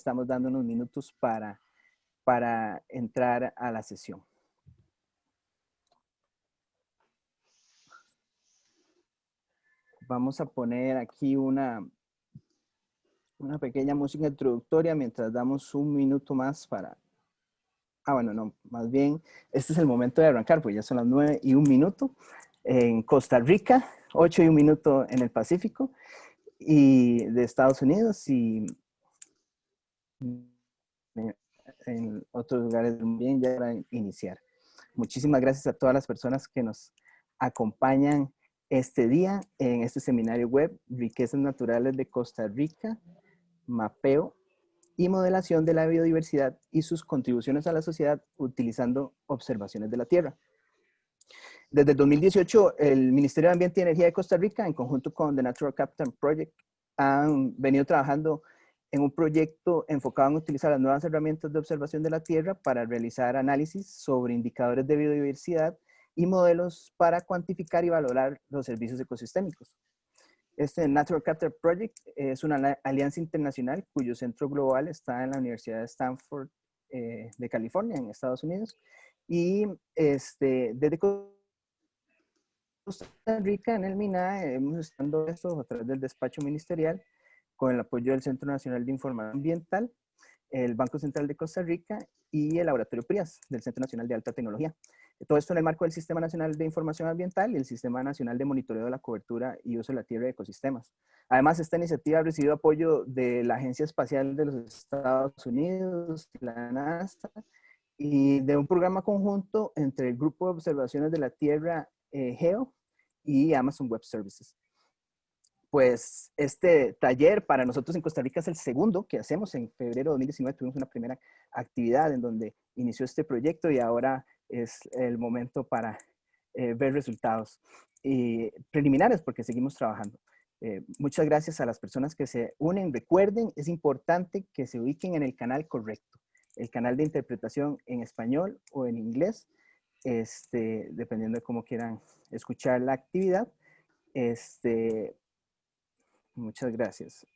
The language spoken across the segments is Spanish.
estamos dando unos minutos para, para entrar a la sesión. Vamos a poner aquí una, una pequeña música introductoria mientras damos un minuto más para... Ah, bueno, no, más bien, este es el momento de arrancar, pues ya son las nueve y un minuto en Costa Rica, ocho y un minuto en el Pacífico y de Estados Unidos y en otros lugares también ya para iniciar. Muchísimas gracias a todas las personas que nos acompañan este día en este seminario web Riquezas Naturales de Costa Rica, Mapeo y Modelación de la Biodiversidad y sus contribuciones a la sociedad utilizando observaciones de la Tierra. Desde el 2018, el Ministerio de Ambiente y Energía de Costa Rica, en conjunto con The Natural Capital Project, han venido trabajando en un proyecto enfocado en utilizar las nuevas herramientas de observación de la Tierra para realizar análisis sobre indicadores de biodiversidad y modelos para cuantificar y valorar los servicios ecosistémicos. Este Natural Capital Project es una alianza internacional cuyo centro global está en la Universidad de Stanford eh, de California, en Estados Unidos. Y este, desde Costa Rica, en el MINA, hemos estado esto a través del despacho ministerial con el apoyo del Centro Nacional de Información Ambiental, el Banco Central de Costa Rica y el Laboratorio PRIAS del Centro Nacional de Alta Tecnología. Todo esto en el marco del Sistema Nacional de Información Ambiental y el Sistema Nacional de Monitoreo de la Cobertura y Uso de la Tierra y Ecosistemas. Además, esta iniciativa ha recibido apoyo de la Agencia Espacial de los Estados Unidos, la NASA, y de un programa conjunto entre el Grupo de Observaciones de la Tierra eh, GEO y Amazon Web Services. Pues este taller para nosotros en Costa Rica es el segundo que hacemos. En febrero de 2019 tuvimos una primera actividad en donde inició este proyecto y ahora es el momento para eh, ver resultados y preliminares porque seguimos trabajando. Eh, muchas gracias a las personas que se unen. Recuerden, es importante que se ubiquen en el canal correcto, el canal de interpretación en español o en inglés, este, dependiendo de cómo quieran escuchar la actividad. Este, muchas gracias.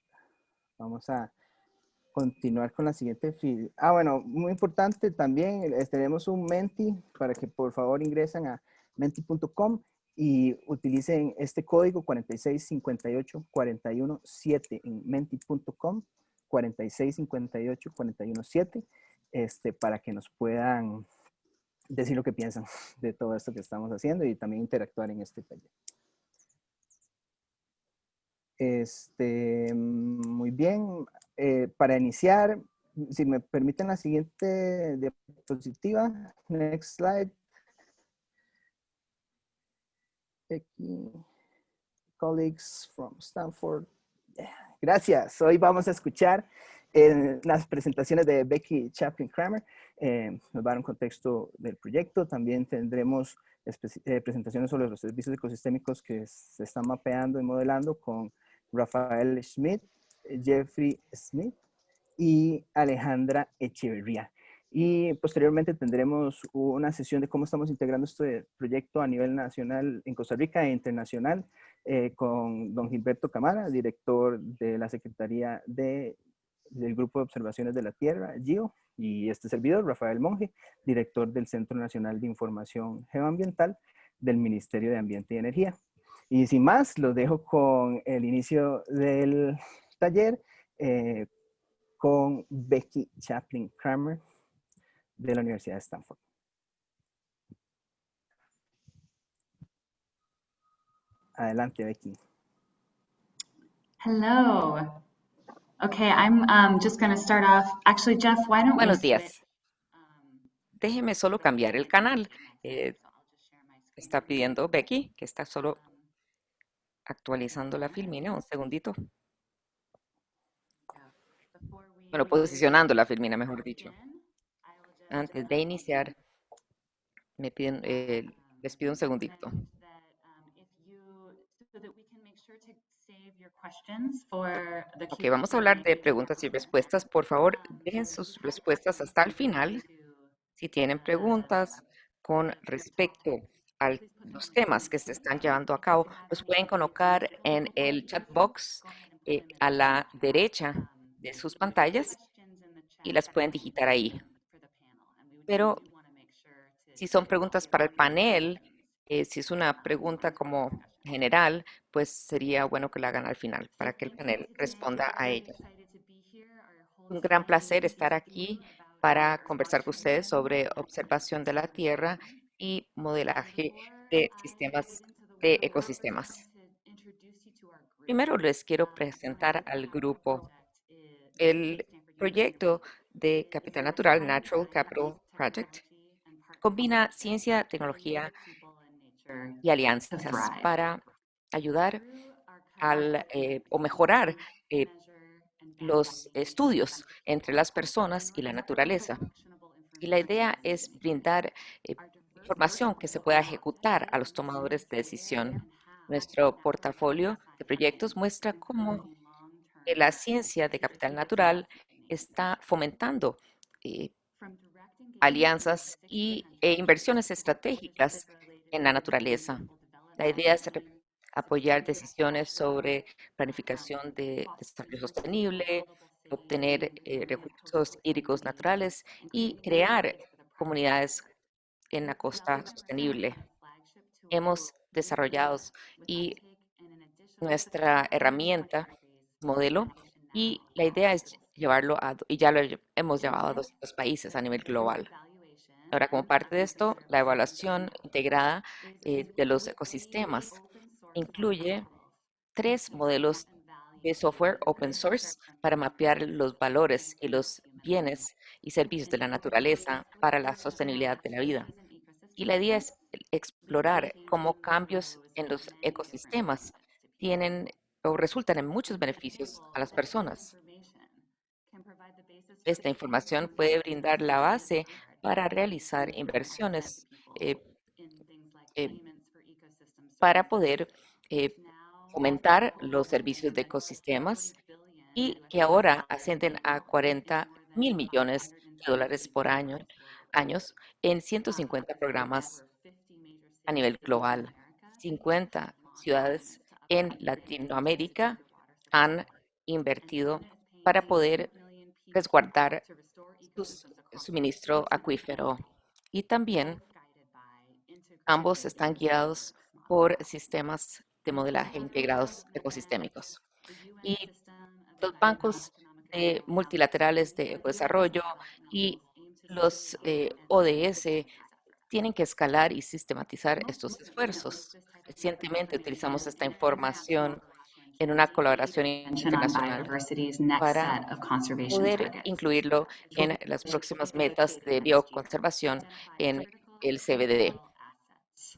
Vamos a continuar con la siguiente Ah, bueno, muy importante también, tenemos un Menti para que por favor ingresen a menti.com y utilicen este código 4658417 en menti.com 4658417 este, para que nos puedan decir lo que piensan de todo esto que estamos haciendo y también interactuar en este taller. Este, muy bien, eh, para iniciar, si me permiten la siguiente diapositiva, next slide. Aquí, colleagues from Stanford. Gracias. Hoy vamos a escuchar en las presentaciones de Becky Chaplin Kramer. Eh, nos va a dar un contexto del proyecto. También tendremos eh, presentaciones sobre los servicios ecosistémicos que se están mapeando y modelando con Rafael Schmidt, Jeffrey Smith y Alejandra Echeverría. Y posteriormente tendremos una sesión de cómo estamos integrando este proyecto a nivel nacional en Costa Rica e internacional eh, con don Gilberto Camara, director de la Secretaría de del Grupo de Observaciones de la Tierra, GIO, y este servidor, Rafael Monge, director del Centro Nacional de Información Geoambiental del Ministerio de Ambiente y Energía. Y sin más, los dejo con el inicio del taller eh, con Becky Chaplin Kramer de la Universidad de Stanford. Adelante, Becky. Hello. Okay, I'm um, just going to start off. Actually, Jeff, why don't Buenos días. Déjeme solo cambiar el canal. Eh, está pidiendo Becky que está solo actualizando la filmina. Un segundito. Bueno, posicionando la filmina, mejor dicho. Antes de iniciar, me piden, eh, les pido un segundito. Ok, vamos a hablar de preguntas y respuestas. Por favor, dejen sus respuestas hasta el final. Si tienen preguntas con respecto a los temas que se están llevando a cabo, los pueden colocar en el chat box eh, a la derecha de sus pantallas y las pueden digitar ahí. Pero si son preguntas para el panel, eh, si es una pregunta como general, pues sería bueno que la hagan al final para que el panel responda a ella. Un gran placer estar aquí para conversar con ustedes sobre observación de la Tierra modelaje de sistemas de ecosistemas. Primero les quiero presentar al grupo. El proyecto de Capital Natural, Natural Capital Project, combina ciencia, tecnología y alianzas para ayudar al, eh, o mejorar eh, los estudios entre las personas y la naturaleza. Y la idea es brindar eh, información que se pueda ejecutar a los tomadores de decisión. Nuestro portafolio de proyectos muestra cómo la ciencia de capital natural está fomentando alianzas y, e inversiones estratégicas en la naturaleza. La idea es apoyar decisiones sobre planificación de desarrollo sostenible, obtener eh, recursos hídricos naturales y crear comunidades en la costa sostenible. Hemos desarrollado y nuestra herramienta modelo y la idea es llevarlo a, y ya lo hemos llevado a 200 países a nivel global. Ahora, como parte de esto, la evaluación integrada eh, de los ecosistemas incluye tres modelos de software open source para mapear los valores y los bienes y servicios de la naturaleza para la sostenibilidad de la vida. Y la idea es explorar cómo cambios en los ecosistemas tienen o resultan en muchos beneficios a las personas. Esta información puede brindar la base para realizar inversiones eh, eh, para poder eh, fomentar los servicios de ecosistemas y que ahora ascienden a 40 mil millones de dólares por año años en 150 programas a nivel global. 50 ciudades en Latinoamérica han invertido para poder resguardar sus suministro acuífero. Y también ambos están guiados por sistemas de modelaje integrados ecosistémicos. Y los bancos multilaterales de desarrollo y los eh, ODS tienen que escalar y sistematizar estos esfuerzos. Recientemente utilizamos esta información en una colaboración internacional para poder incluirlo en las próximas metas de bioconservación en el CBD.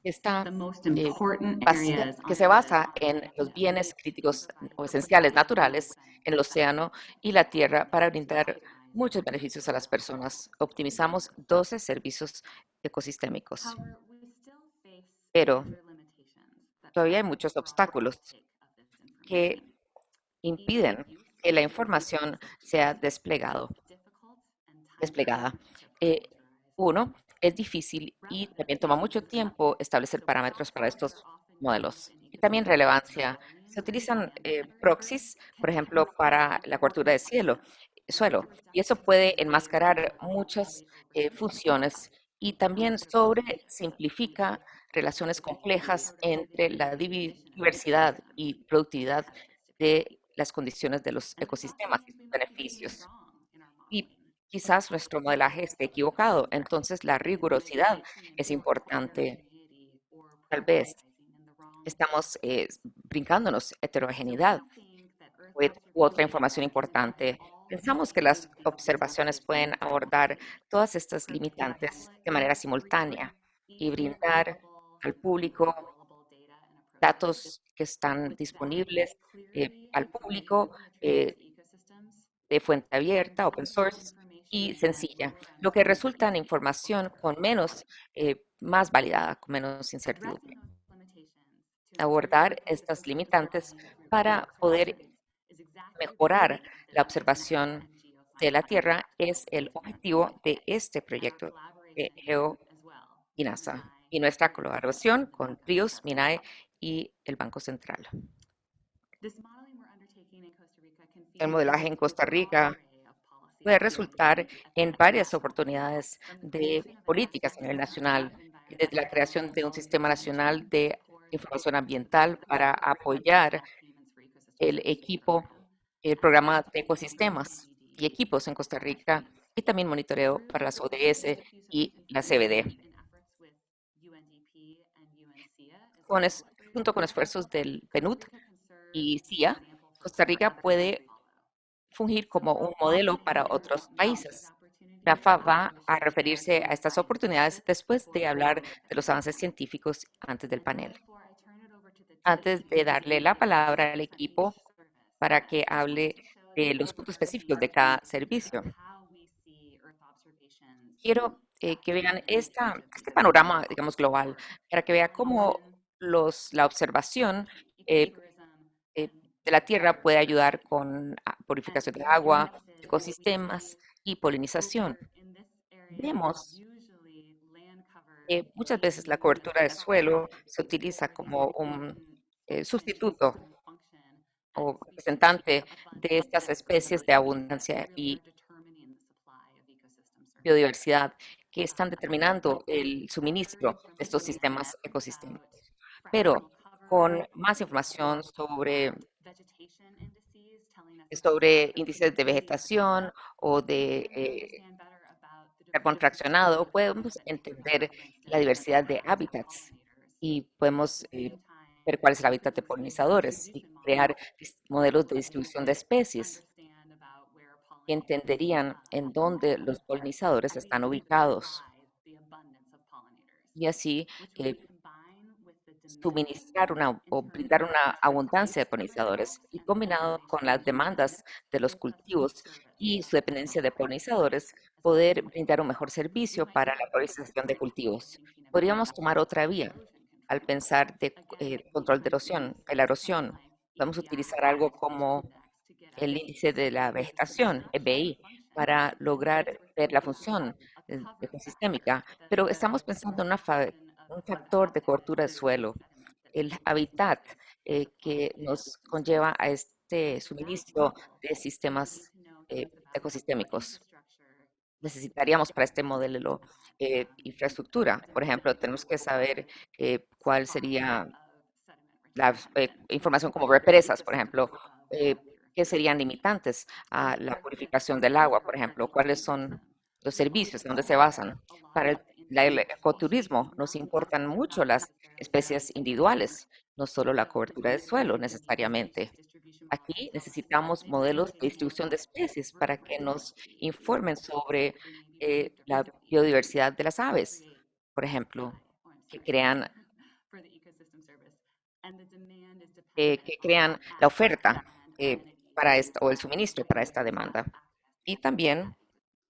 Está, eh, que se basa en los bienes críticos o esenciales naturales en el océano y la tierra para brindar muchos beneficios a las personas. Optimizamos 12 servicios ecosistémicos. Pero todavía hay muchos obstáculos que impiden que la información sea desplegado, desplegada. Eh, uno, es difícil y también toma mucho tiempo establecer parámetros para estos modelos. Y también relevancia. Se utilizan eh, proxies, por ejemplo, para la cobertura de cielo, suelo, y eso puede enmascarar muchas eh, funciones y también sobre simplifica relaciones complejas entre la diversidad y productividad de las condiciones de los ecosistemas y sus beneficios. Y quizás nuestro modelaje esté equivocado, entonces la rigurosidad es importante. Tal vez estamos eh, brincándonos heterogeneidad u otra información importante. Pensamos que las observaciones pueden abordar todas estas limitantes de manera simultánea y brindar al público datos que están disponibles eh, al público eh, de fuente abierta, open source y sencilla, lo que resulta en información con menos, eh, más validada, con menos incertidumbre. Abordar estas limitantes para poder mejorar la observación de la Tierra es el objetivo de este proyecto de Geo y NASA y nuestra colaboración con Prius, MINAE y el Banco Central. El modelaje en Costa Rica puede resultar en varias oportunidades de políticas a nivel nacional, desde la creación de un sistema nacional de información ambiental para apoyar el equipo, el programa de ecosistemas y equipos en Costa Rica y también monitoreo para las ODS y la CBD. Con junto con esfuerzos del PNUD y CIA, Costa Rica puede fungir como un modelo para otros países. Rafa va a referirse a estas oportunidades después de hablar de los avances científicos antes del panel. Antes de darle la palabra al equipo para que hable de los puntos específicos de cada servicio, quiero eh, que vean esta, este panorama, digamos, global, para que vea cómo los, la observación eh, eh, de la Tierra puede ayudar con ah, purificación de agua, ecosistemas y polinización. Vemos que muchas veces la cobertura de suelo se utiliza como un sustituto o representante de estas especies de abundancia y biodiversidad que están determinando el suministro de estos sistemas ecosistémicos. Pero con más información sobre, sobre índices de vegetación o de eh, podemos entender la diversidad de hábitats y podemos eh, ver cuál es el hábitat de polinizadores y crear modelos de distribución de especies que entenderían en dónde los polinizadores están ubicados y así eh, suministrar una o brindar una abundancia de polinizadores y combinado con las demandas de los cultivos y su dependencia de polinizadores, poder brindar un mejor servicio para la polinización de cultivos. Podríamos tomar otra vía al pensar de eh, control de erosión, de la erosión. Podemos utilizar algo como el índice de la vegetación, EBI, para lograr ver la función eh, ecosistémica, pero estamos pensando en una un factor de cobertura de suelo, el hábitat eh, que nos conlleva a este suministro de sistemas eh, ecosistémicos. Necesitaríamos para este modelo eh, infraestructura. Por ejemplo, tenemos que saber cuál sería la información como represas, por ejemplo, qué serían limitantes a la purificación del agua, por ejemplo, cuáles son los servicios, en dónde se basan. Para el ecoturismo nos importan mucho las especies individuales, no solo la cobertura del suelo necesariamente. Aquí necesitamos modelos de distribución de especies para que nos informen sobre eh, la biodiversidad de las aves, por ejemplo, que crean, eh, que crean la oferta eh, para esto, o el suministro para esta demanda. Y también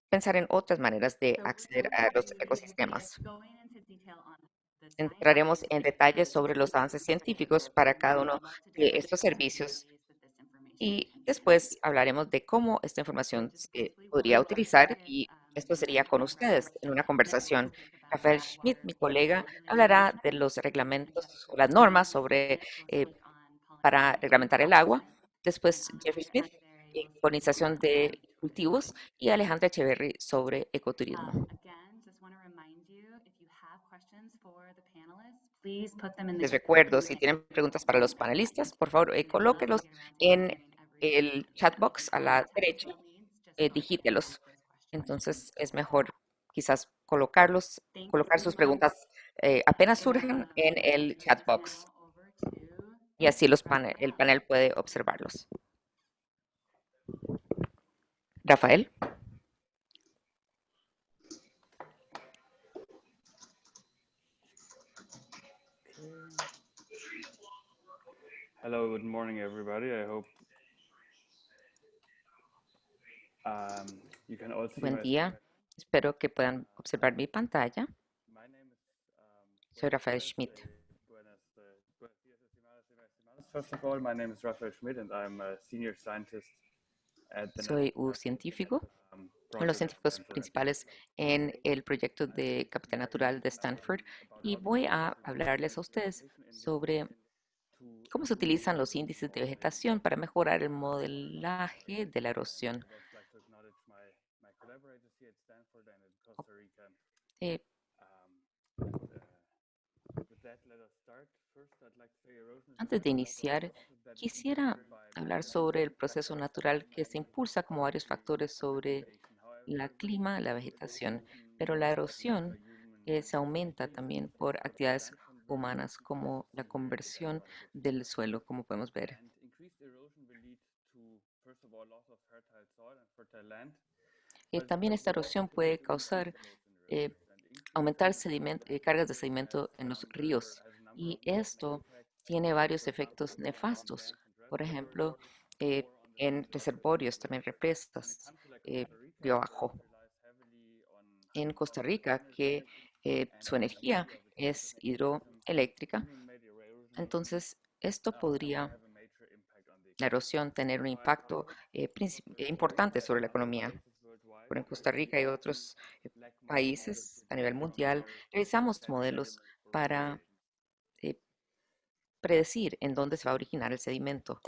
pensar en otras maneras de acceder a los ecosistemas. Entraremos en detalles sobre los avances científicos para cada uno de estos servicios y después hablaremos de cómo esta información se podría utilizar y esto sería con ustedes en una conversación. Rafael Schmidt, mi colega, hablará de los reglamentos o las normas sobre eh, para reglamentar el agua. Después Jeffrey Smith, polinización de cultivos y Alejandra Echeverry sobre ecoturismo. Les recuerdo, si tienen preguntas para los panelistas, por favor, eh, colóquelos en el chat box a la derecha, eh, digítelos. Entonces es mejor quizás colocarlos, colocar sus preguntas eh, apenas surgen en el chat box. Y así los el panel puede observarlos. Rafael. Hello, good morning, everybody. I hope um, you can all see Buen día. Espero que puedan observar mi pantalla. Soy Rafael Schmidt. First of all, my name is Rafael Schmidt and I'm a senior scientist soy un científico, uno de los científicos principales en el proyecto de Capital Natural de Stanford y voy a hablarles a ustedes sobre cómo se utilizan los índices de vegetación para mejorar el modelaje de la erosión. Eh, Antes de iniciar, quisiera hablar sobre el proceso natural que se impulsa como varios factores sobre la clima, la vegetación, pero la erosión eh, se aumenta también por actividades humanas como la conversión del suelo, como podemos ver. Land. Eh, también esta erosión puede causar eh, aumentar eh, cargas de sedimento en los ríos. y esto tiene varios efectos nefastos, por ejemplo, eh, en reservorios, también represas, río abajo. En Costa Rica, que su energía es surface human-made erosion, entonces esto will podría, la erosión, tener un impacto eh, eh, importante sobre la economía. Pero en Costa where Rica y otros eh, países a nivel mundial our realizamos modelos para eh, predecir en dónde se va a originar el sedimento.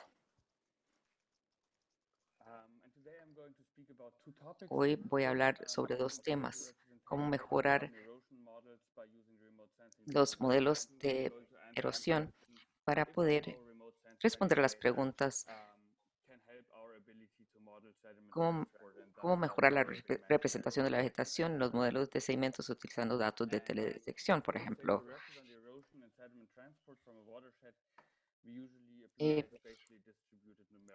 Um. Hoy voy a hablar sobre dos temas, cómo mejorar los modelos de erosión para poder responder a las preguntas, cómo, cómo mejorar la representación de la vegetación en los modelos de sedimentos utilizando datos de teledetección, por ejemplo. Eh,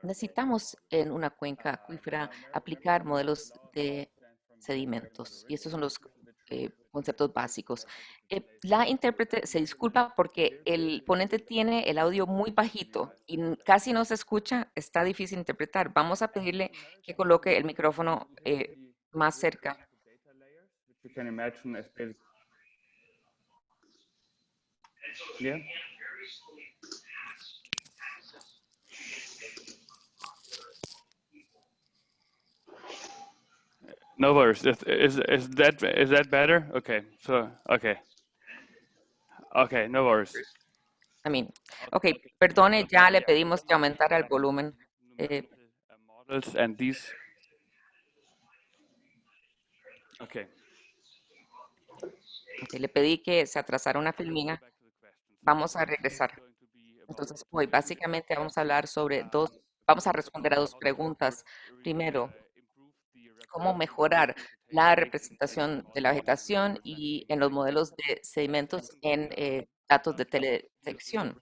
Necesitamos en una cuenca acuífera aplicar modelos de sedimentos y estos son los eh, conceptos básicos. Eh, la intérprete se 10 disculpa porque el ponente tiene el audio muy bajito y casi no se escucha, está difícil interpretar. Vamos a pedirle que coloque el micrófono eh, más cerca. data No worries. Is, is, is that is that better? Okay. So okay. Okay. No worries. I mean, ok, perdone, ya le pedimos que aumentara el volumen. Eh, models and these. Okay. ok, le pedí que se atrasara una filmina. Vamos a regresar. Entonces, hoy básicamente vamos a hablar sobre dos, vamos a responder a dos preguntas. Primero, cómo mejorar la representación de la vegetación y en los modelos de sedimentos en eh, datos de teledetección.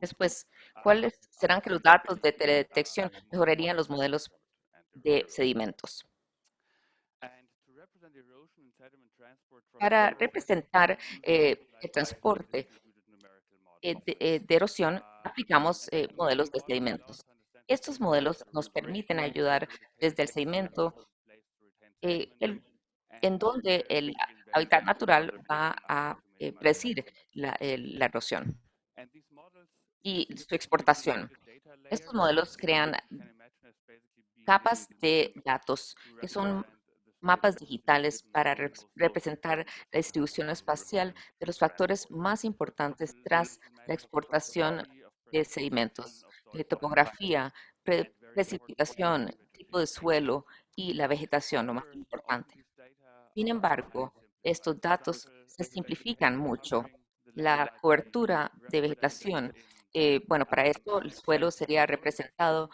Después, ¿cuáles serán que los datos de teledetección mejorarían los model modelos de sedimentos? Para representar eh, el transporte eh, de, erosión, aplicamos modelos de sedimentos. Estos modelos nos permiten ayudar desde el of the sedimento environment place to retain eh, en donde el hábitat natural va a eh, predecir la, erosión y su exportación. Estos modelos crean capas de datos to que son mapas digitales para representar la distribución espacial de los factores más importantes tras la exportación de sedimentos, de topografía, pre- important, precipitación, tipo de suelo y la vegetación, lo más importante. Sin embargo, estos datos se simplifican mucho. La cobertura de vegetación, eh, bueno, para esto el suelo sería representado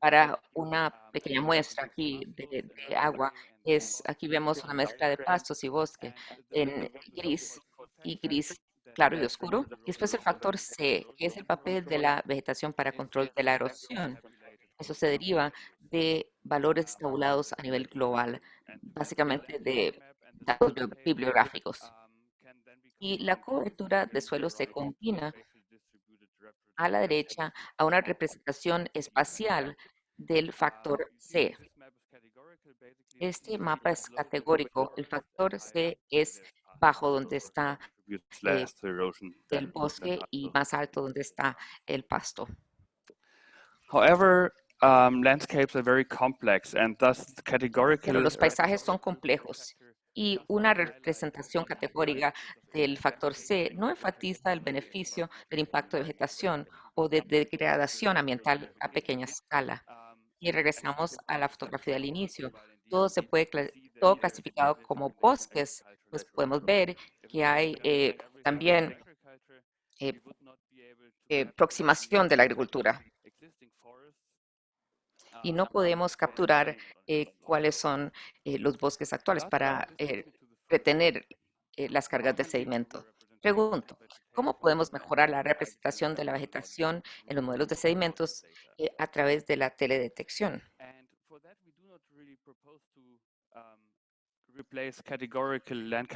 para una pequeña muestra aquí de, de agua. Es, aquí vemos una mezcla de pastos y bosque en gris y gris claro y oscuro. Y después el factor C, que es el papel de la vegetación para control de la erosión. Eso se deriva de valores tabulados a nivel global, básicamente de datos bibliográficos. Y la cobertura de suelo se combina a la derecha a una representación espacial del factor C. Este mapa es categórico. El factor C es bajo donde está eh, less to erosion el than, than bosque y más alto donde está el pasto. However, um, landscapes are very complex and thus Pero categorical los paisajes son complejos factor y una representación categórica del factor C no enfatiza el beneficio del impacto de vegetación o de degradación ambiental a pequeña escala. y regresamos a la fotografía del inicio. Todo se puede, todo clasificado como bosques, pues podemos ver que hay eh, también eh, eh, aproximación de la agricultura. Y no podemos capturar cuáles son los bosques actuales para retener las cargas de sedimento. Pregunto, ¿cómo podemos mejorar la representación de la vegetación en los modelos de sedimentos a través de la teledetección?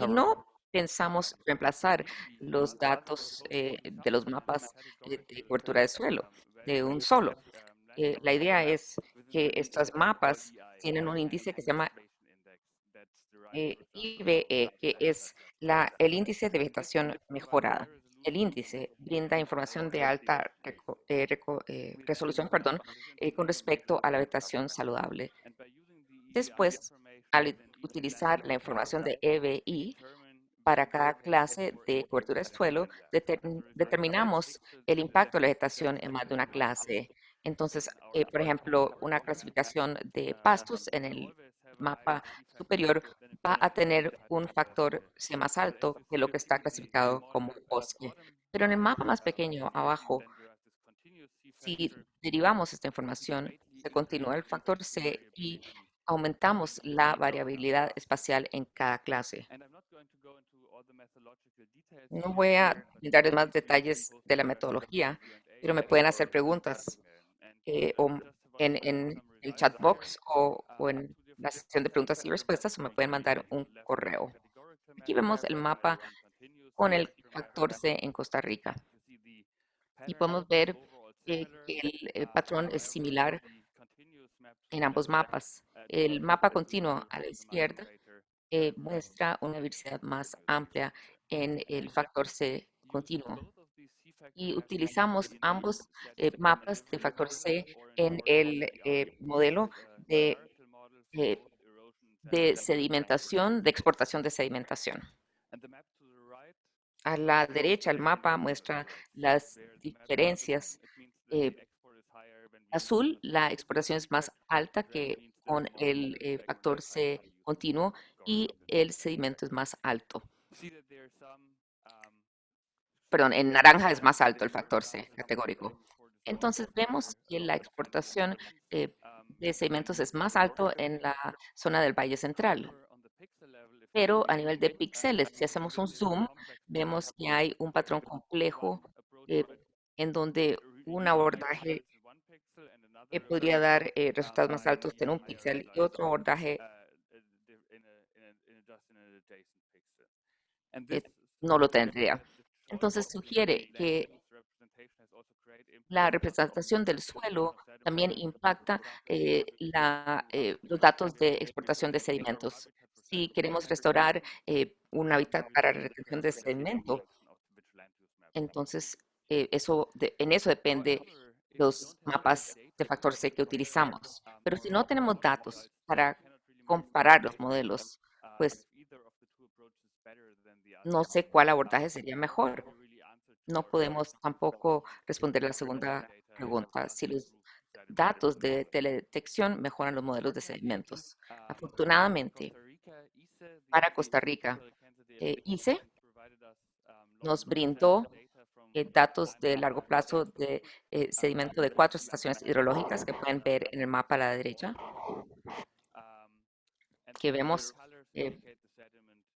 Y no pensamos reemplazar los datos eh, de los mapas eh, de cobertura de suelo de un solo. Eh, la idea es que estos mapas tienen un índice que se llama IVE, que es la, el índice de vegetación mejorada. El índice brinda información de alta resolución perdón, con respecto a la vegetación saludable. Después, al utilizar la información de EBI para cada clase de cobertura de suelo, determin- determinamos el impacto de la vegetación en más de una clase. Entonces, eh, por ejemplo, una clasificación de pastos en el mapa superior va a tener un factor C más alto que lo que está clasificado como bosque. Pero en el mapa más pequeño abajo, si derivamos esta información, se continúa el factor C y aumentamos la variabilidad espacial en cada clase. No voy a dar más detalles de la metodología, pero me pueden hacer preguntas eh, o en, en el chat box o, o en la sección de preguntas y respuestas o me pueden mandar un correo. Aquí vemos el mapa con el factor C en Costa Rica y podemos ver eh, que el, el patrón es similar en ambos mapas. El mapa continuo a la izquierda eh, muestra una diversidad más amplia en el factor C continuo. Y utilizamos ambos eh, mapas de factor C en el eh, modelo de, sedimentación, de exportación de sedimentación. A la derecha, el mapa muestra las diferencias. azul, la exportación es más alta que con el factor C continuo y el sedimento es más alto. Perdón, en naranja es más alto el factor C categórico. Entonces vemos que la exportación eh, de sedimentos es más alto en la zona del Valle Central. Pero a nivel de píxeles, si hacemos un zoom, vemos que hay un patrón complejo eh, en donde un abordaje eh, podría dar eh, resultados más altos en un píxel y otro abordaje eh, no lo tendría. Entonces sugiere que la representación del suelo también impacta eh, la, eh, los datos de exportación de sedimentos. Si queremos restaurar eh, un hábitat para retención de sedimento, entonces eso de- en eso depende los mapas de factor C que utilizamos. Pero si no tenemos datos para comparar los modelos, pues no sé cuál abordaje sería mejor. No podemos tampoco responder la segunda pregunta, si los datos de teledetección mejoran los modelos de sedimentos. Afortunadamente, para Costa Rica, eh, ICE nos brindó eh, datos de largo plazo de eh, sedimento de cuatro estaciones hidrológicas que pueden ver en el mapa a la derecha, que vemos eh,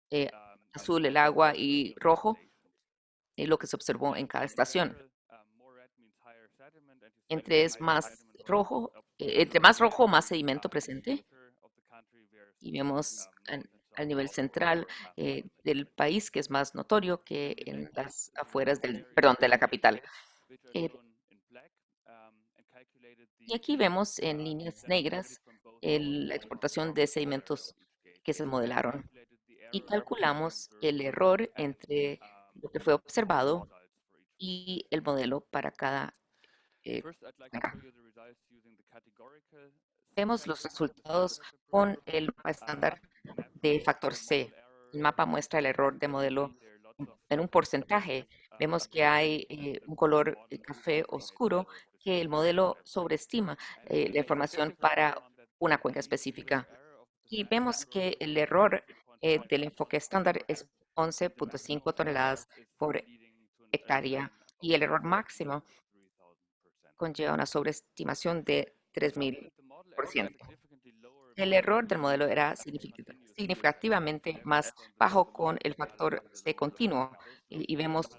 eh, azul el agua y rojo y lo que se observó en cada estación. Entre es más rojo, eh, entre más rojo, más sedimento presente. Y vemos al nivel central eh, del país, que es más notorio que en las afueras del, perdón, de la capital. Eh, y aquí vemos en líneas negras la exportación de sedimentos que se modelaron y calculamos el error entre lo que fue observado y el modelo para cada eh. Vemos los resultados con el mapa estándar de factor C. El mapa muestra el error de modelo en un porcentaje. Vemos que hay eh, un color eh, café oscuro que el modelo sobreestima eh, la información para una cuenca específica. Y vemos que el error eh, del enfoque estándar es 11.5 toneladas por hectárea y el error máximo conlleva una sobreestimación de 3.000%. El error del modelo era significativamente más bajo con el factor C continuo y, vemos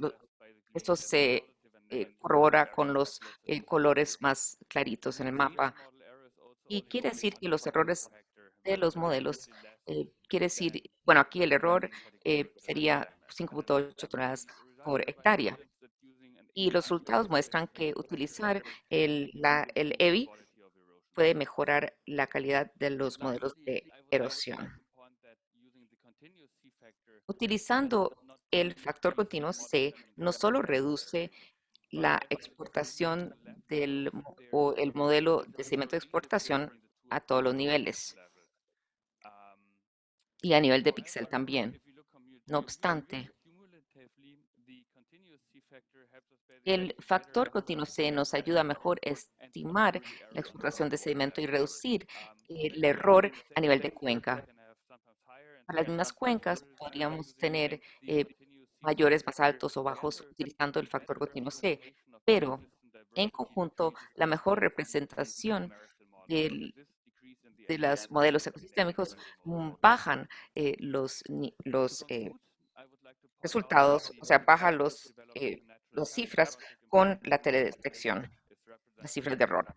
esto se eh, corrobora con los eh, colores más claritos en el mapa y quiere decir que los errores de los modelos eh, quiere decir, bueno, aquí el error sería 5.8 toneladas por hectárea. Y los resultados muestran que utilizar el, la, el EVI puede mejorar la calidad de los modelos de erosión. Utilizando el factor continuo C, no solo reduce la exportación del, o el modelo de cemento de exportación a todos los niveles y a nivel de píxel también. No obstante, el factor continuo C nos ayuda a mejor estimar la explotación de sedimento y reducir el error a nivel de cuenca. Para las mismas cuencas podríamos tener eh, mayores más altos o bajos utilizando el factor continuo C, pero en conjunto la mejor representación de los modelos ecosistémicos mm, bajan eh, los, los eh, resultados, o sea, bajan los las cifras con la teledetección, las cifras de error.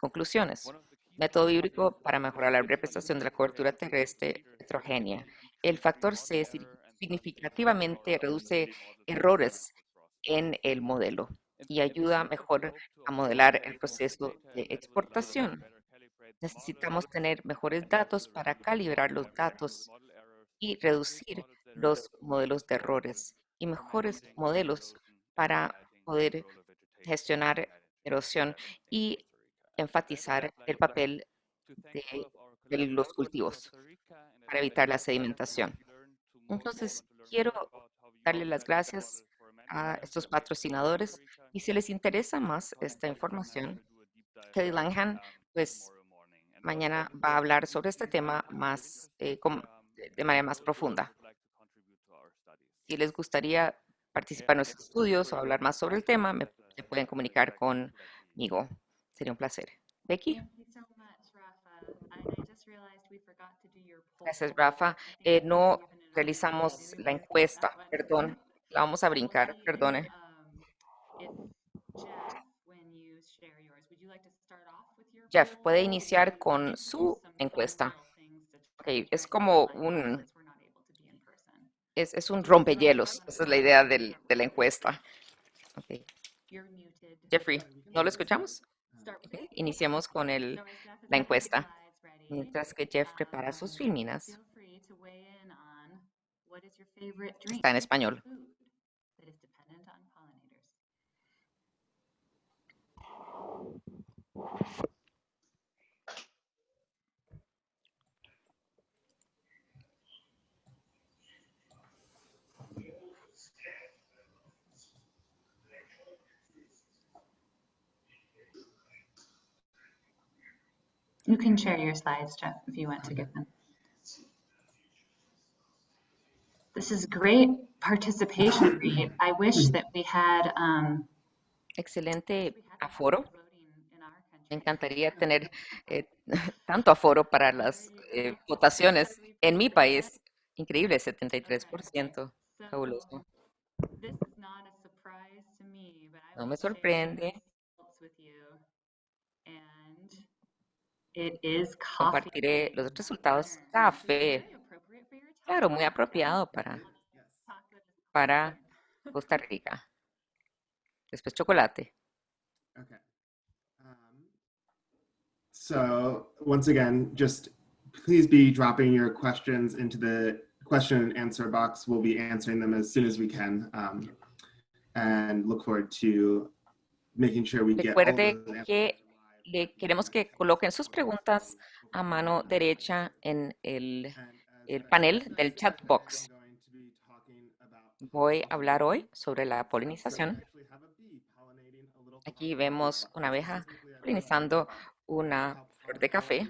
Conclusiones. Método híbrido para mejorar la representación de la cobertura terrestre heterogénea. El factor C significativamente reduce errores en el modelo y ayuda mejor a modelar el proceso de exportación. Necesitamos tener mejores datos para calibrar los datos y reducir los modelos de errores y mejores modelos para poder gestionar erosión y enfatizar el papel de, los cultivos para evitar la sedimentación. Entonces, quiero darle las gracias a estos patrocinadores y si les interesa más esta información, Kelly Langhan, pues mañana va a hablar sobre este tema más eh, de manera más profunda. Si les gustaría participar en nuestros estudios o hablar más sobre el tema, me, se pueden comunicar conmigo. Sería un placer. Becky. Gracias, Rafa. Eh, no realizamos la encuesta, perdón. La vamos a brincar, perdone. Jeff, puede iniciar con su encuesta. Es como un es, un rompehielos. Esa es la idea de la encuesta. Okay. Jeffrey, ¿no lo escuchamos? Okay. Iniciemos con la encuesta. Mientras que Jeff prepara sus filminas. Está en español. You can share your slides, Jeff, if you want to give them. This is great participation rate. I wish that we had um, Excelente aforo. Me encantaría tener eh, tanto aforo para las eh, votaciones en mi país. Increíble, 73%. Fabuloso. No me sorprende. Compartiré los resultados. Café. Claro, muy apropiado para, para Costa Rica. Después chocolate. Okay. Um, so once again, just please be dropping your questions into the question and answer box. We'll be answering them as soon as we can. Um, and look forward to making sure we get all the que le queremos que coloquen sus preguntas a mano derecha en el, el panel del chat box. Voy a hablar hoy sobre la polinización. Aquí vemos una abeja polinizando una flor de café.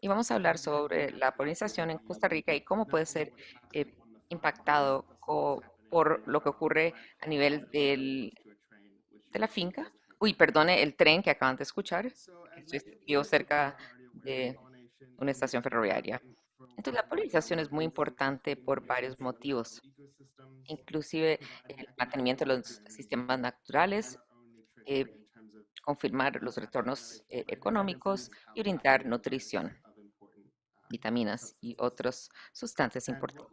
Y vamos a hablar sobre la polinización en Costa Rica y cómo puede ser eh, impactado por lo que ocurre a nivel del, de la finca. Uy, perdone, el tren que acaban de escuchar. Estoy cerca de una estación ferroviaria. Entonces, la polinización es muy importante por varios motivos, inclusive el mantenimiento de los sistemas naturales, eh, confirmar los retornos eh, económicos y brindar nutrición, vitaminas y otras sustancias importantes.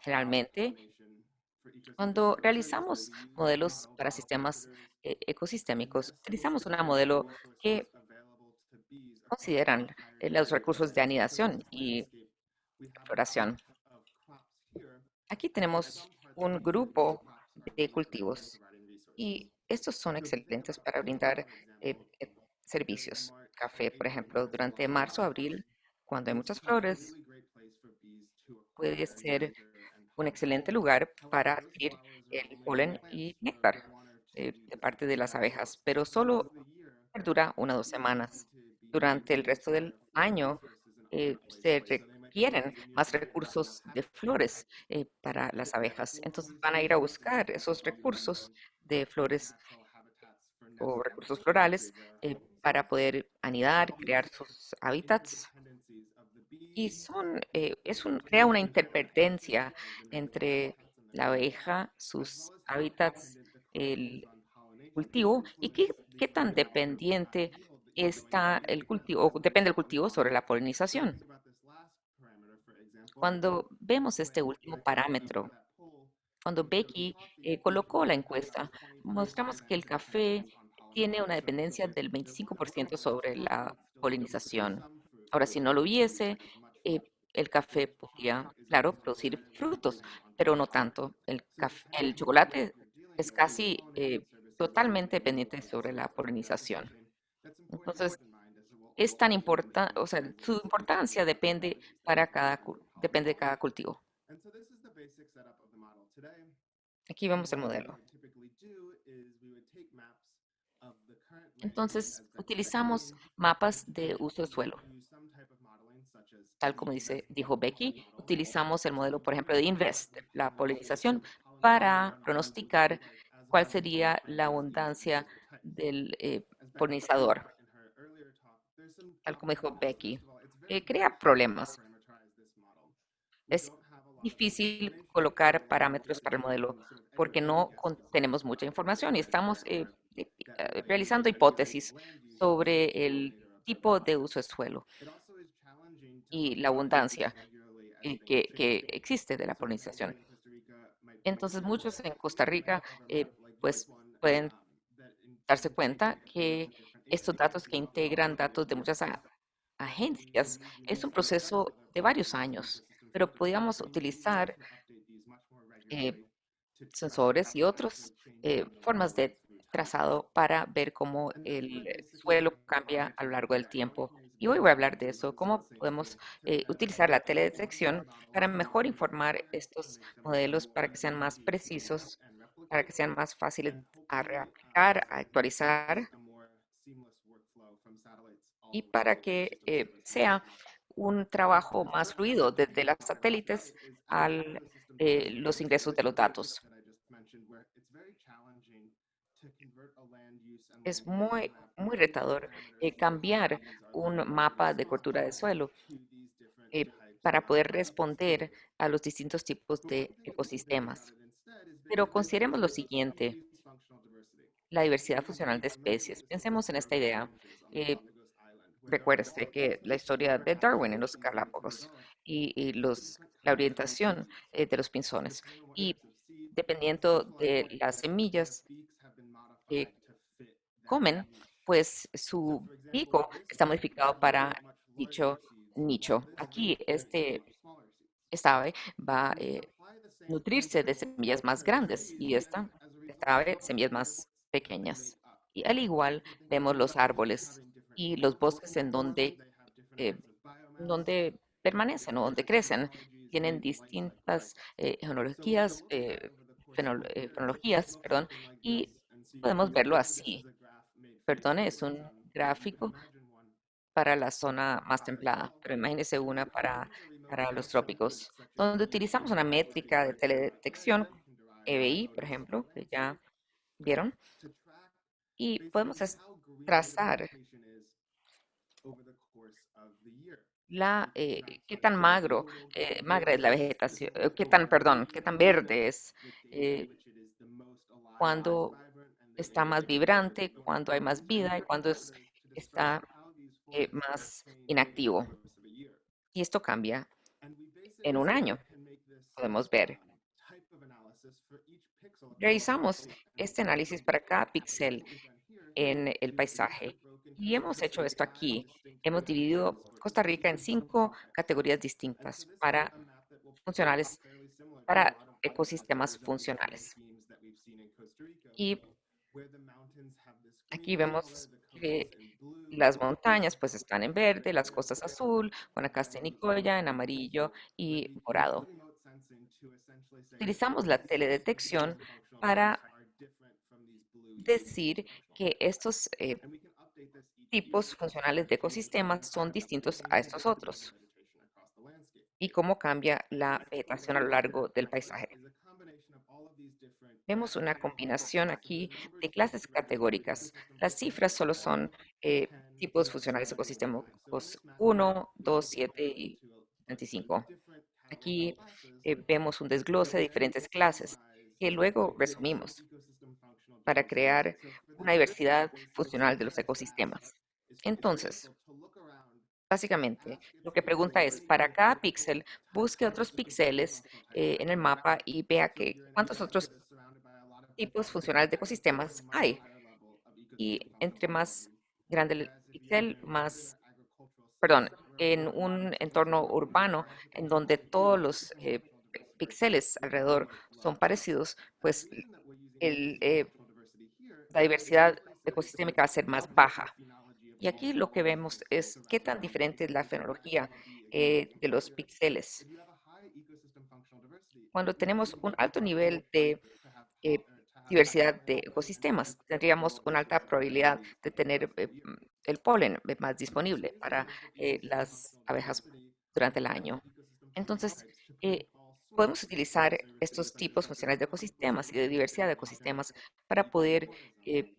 Generalmente, cuando realizamos modelos para sistemas eh, ecosistémicos, utilizamos un modelo que consideran eh, los recursos de anidación y floración. Aquí tenemos un grupo de cultivos y estos son excelentes para brindar eh, eh, servicios. Café, por ejemplo, durante marzo, abril, cuando hay muchas flores, puede ser un excelente lugar para adquirir el polen y néctar de parte de las abejas, pero solo dura una o dos semanas durante el resto del año eh, se requieren más recursos de flores eh, para las abejas. Entonces van a ir a buscar esos recursos de flores o recursos florales eh, para poder anidar, crear sus hábitats. Y son, es un, crea una interdependencia entre la abeja, sus hábitats, el cultivo y qué, qué tan dependiente está el cultivo, depende del cultivo sobre la polinización. Cuando vemos este último parámetro, cuando Becky eh, colocó la encuesta, mostramos que el café tiene una dependencia del 25% sobre la polinización. Ahora, si no lo hubiese, eh, el café podría, claro, producir frutos, pero no tanto. El, el chocolate es casi eh, totalmente dependiente sobre la polinización. Entonces, es tan importante, o sea, su importancia depende para cada, depende de cada cultivo. Aquí vemos el modelo. Entonces, utilizamos mapas de uso de suelo. Tal como dice, dijo Becky, utilizamos el modelo, por ejemplo, de INVEST, la polinización, para pronosticar cuál sería la abundancia del eh, polinizador. tal como dijo Becky, eh, crea problemas. Es difícil colocar parámetros para el modelo porque no tenemos mucha información y estamos eh, eh, realizando hipótesis sobre el tipo de uso de suelo y la abundancia que, que existe de la polinización. Entonces, muchos en Costa Rica pues pueden darse cuenta que estos datos que integran datos de muchas agencias es un proceso de varios años, pero podríamos utilizar eh, sensores y otras eh, formas de trazado para ver cómo el suelo cambia a lo largo del tiempo. Y hoy voy a hablar de eso, cómo podemos eh, utilizar la teledetección para mejor informar estos modelos para que sean más precisos, para que sean más fáciles a reaplicar, a actualizar y para que eh, sea un trabajo más fluido desde las satélites a eh, los ingresos de los datos. Es muy, muy retador eh, cambiar un mapa de cultura de suelo para poder responder a los distintos tipos de ecosistemas. Pero consideremos lo siguiente, la diversidad funcional de especies. Pensemos en esta idea. Recuerde que la historia de Darwin en los Galápagos y, los, la orientación eh, de los pinzones. Y dependiendo de las semillas que comen, pues su pico está modificado para dicho nicho. Aquí este, esta ave va a eh, nutrirse de semillas más grandes y esta, esta ave semillas más pequeñas. Y al igual vemos los árboles y los bosques en donde, eh, donde permanecen o donde crecen tienen distintas eh, genealogías, eh, eh, fenologías, perdón, y podemos verlo así. Perdón, es un gráfico para la zona más templada, pero imagínese una para, para los trópicos, donde utilizamos una métrica de teledetección, EBI, por ejemplo, que ya vieron, y podemos trazar la, eh, qué tan magro, eh, magra es la vegetación, eh, qué tan, perdón, qué tan verde es, eh, cuando está más vibrante, cuando hay más vida y cuando es, está eh, más inactivo. Y esto cambia en un año, podemos ver. Realizamos este análisis para cada píxel en el paisaje y hemos hecho esto aquí. Hemos dividido Costa Rica en cinco categorías distintas para funcionales, para ecosistemas funcionales. Y aquí vemos que las montañas pues están en verde, las costas azul, Guanacaste y Nicoya en amarillo y morado. Utilizamos la teledetección para decir que estos eh, tipos funcionales de ecosistemas son distintos a estos otros y cómo cambia la vegetación a lo largo del paisaje. Vemos una combinación aquí de clases categóricas. Las cifras solo son eh, tipos funcionales ecosistémicos 1, 2, 7 y 25. Aquí eh, vemos un desglose de diferentes clases que luego resumimos para crear una diversidad funcional de los ecosistemas. Entonces, básicamente, lo que pregunta es, para cada píxel, busque otros píxeles eh, en el mapa y vea que cuántos otros tipos funcionales de ecosistemas hay. Y entre más grande el píxel, más, perdón, en un entorno urbano en donde todos los eh, píxeles alrededor son parecidos, pues el, eh, la diversidad ecosistémica va a ser más baja. Y aquí lo que vemos es qué tan diferente es la fenología eh, de los píxeles. Cuando tenemos un alto nivel de eh, diversidad de ecosistemas, tendríamos una alta probabilidad de tener eh, el polen más disponible para eh, las abejas durante el año. Entonces, eh, podemos utilizar estos tipos funcionales de ecosistemas y de diversidad de ecosistemas para poder eh,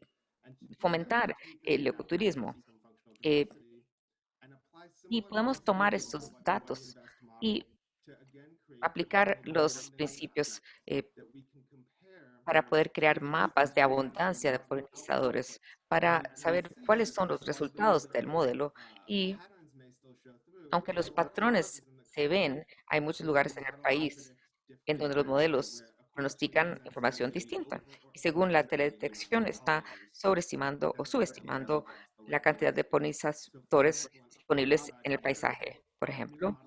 fomentar el ecoturismo. Eh, y podemos tomar estos datos y aplicar los principios eh, para poder crear mapas de abundancia de polinizadores, para saber cuáles son los resultados del modelo. Y aunque los patrones se ven, hay muchos lugares en el país en donde los modelos pronostican información distinta. Y según la teledetección, está sobreestimando o subestimando la cantidad de polinizadores disponibles en el paisaje. Por ejemplo,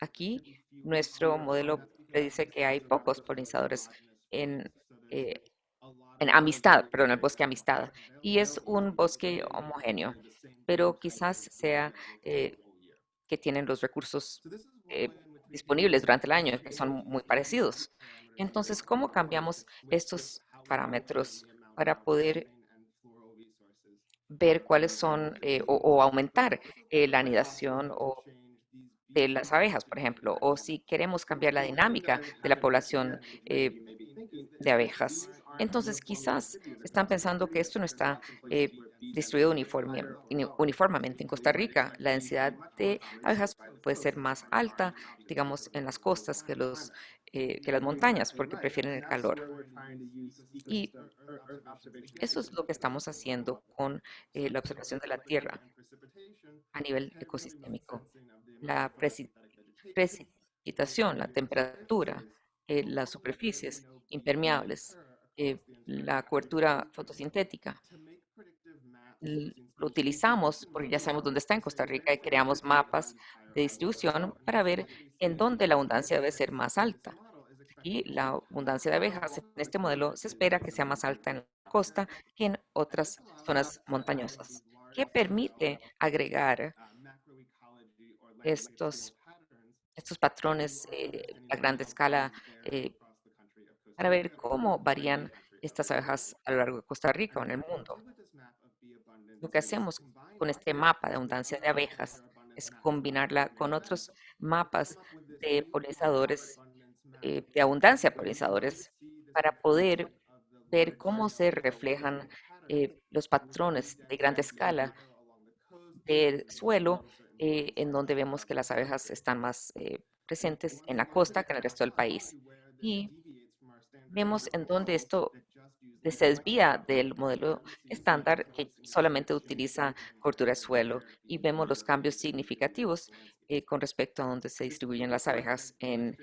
aquí nuestro modelo predice que hay pocos polinizadores en, eh, en Amistad, perdón, el bosque Amistad. Y es un bosque homogéneo, pero quizás sea eh, que tienen los recursos eh, disponibles durante el año, que son muy parecidos. Entonces, ¿cómo cambiamos estos parámetros para poder ver cuáles son eh, o, o, aumentar la anidación o de las abejas, por ejemplo, o si queremos cambiar la dinámica de la población de abejas. Entonces, quizás están pensando que esto no está eh, distribuido uniforme, uniformemente en Costa Rica. La densidad de abejas puede ser más alta, digamos, en las costas que, los, eh, que las montañas, porque prefieren el calor. Y eso es lo que estamos haciendo con eh, la observación de la Tierra a nivel ecosistémico. La precipitación, la temperatura, eh, las superficies impermeables, eh, la cobertura fotosintética. Lo utilizamos porque ya sabemos dónde está en Costa Rica y creamos mapas de distribución para ver en dónde la abundancia debe ser más alta. Y la abundancia de abejas en este modelo se espera que sea más alta en la costa que en otras zonas montañosas, que permite agregar estos, estos patrones eh, a gran escala eh, para ver cómo varían estas abejas a lo largo de Costa Rica o en el mundo. Lo que hacemos con este mapa de abundancia de abejas es combinarla con otros mapas de polinizadores, eh, de abundancia de polinizadores, para poder ver cómo se reflejan eh, los patrones de gran escala del suelo, eh, en donde vemos que las abejas están más presentes en la costa que en el resto del país. Y vemos en dónde esto se desvía del modelo estándar que solamente utiliza cobertura de suelo y vemos los cambios significativos eh, con respecto a dónde se distribuyen las abejas en,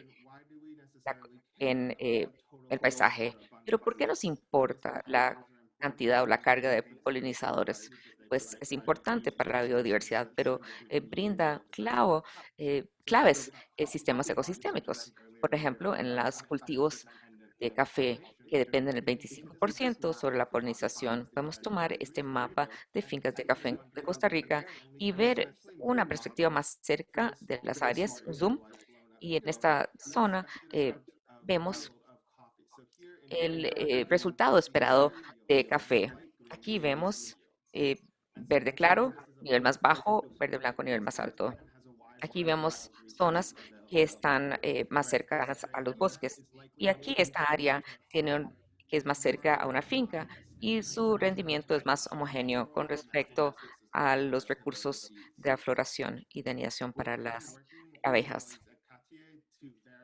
en eh, el paisaje. Pero ¿por qué nos importa la cantidad o la carga de polinizadores? Pues es importante para la biodiversidad, pero eh, brinda clavo, claves sistemas ecosistémicos. Por ejemplo, en los cultivos de café que dependen del 25% sobre la polinización. Podemos tomar este mapa de fincas de café de Costa Rica y ver una perspectiva más cerca de las áreas, zoom, y en esta zona eh, vemos el eh, resultado esperado de café. Aquí vemos eh, verde claro, nivel más bajo, verde blanco, nivel más alto. Aquí vemos zonas que están eh, más cercanas a los bosques. Y aquí esta área tiene que es más cerca a una finca y su rendimiento es más homogéneo con respecto a los recursos de afloración y de anidación para las abejas.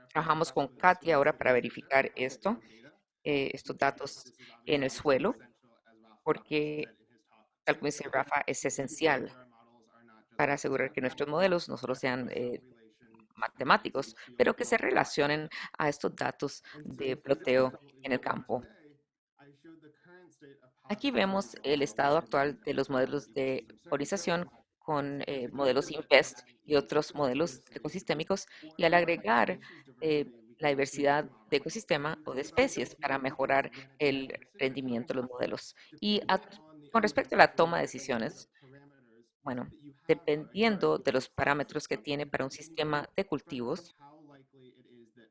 Trabajamos con Katia ahora para verificar esto, eh, estos datos en el suelo, porque, tal como dice Rafa, es esencial para asegurar que nuestros modelos no solo sean eh, matemáticos, pero que se relacionen a estos datos de ploteo en el campo. Aquí vemos el estado actual de los modelos de polinización con eh, modelos INPEST y otros modelos ecosistémicos y al agregar eh, la diversidad de ecosistema o de especies para mejorar el rendimiento de los modelos. Y con respecto a la toma de decisiones, bueno, dependiendo de los parámetros que tiene para un sistema de cultivos,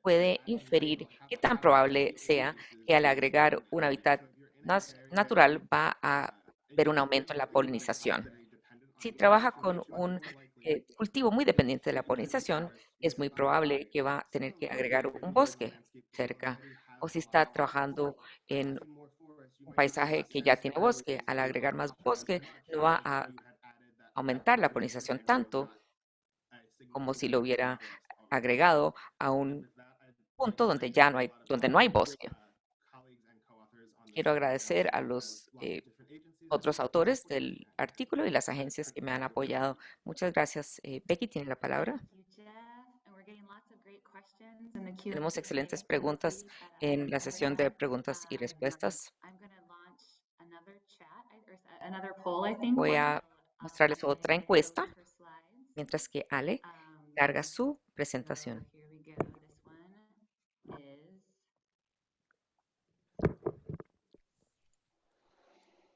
puede inferir qué tan probable sea que al agregar un hábitat natural va a ver un aumento en la polinización. Si trabaja con un eh, cultivo muy dependiente de la polinización, es muy probable que va a tener que agregar un bosque cerca. O si está trabajando en un paisaje que ya tiene bosque, al agregar más bosque, no va a aumentar la polinización tanto como si lo hubiera agregado a un punto donde ya no hay, donde no hay bosque. Quiero agradecer a los eh, otros autores del artículo y las agencias que me han apoyado. Muchas gracias. Eh, Becky tiene la palabra. Tenemos excelentes preguntas en la sesión de preguntas y respuestas. Voy a mostrarles otra encuesta, mientras que Ale carga su presentación.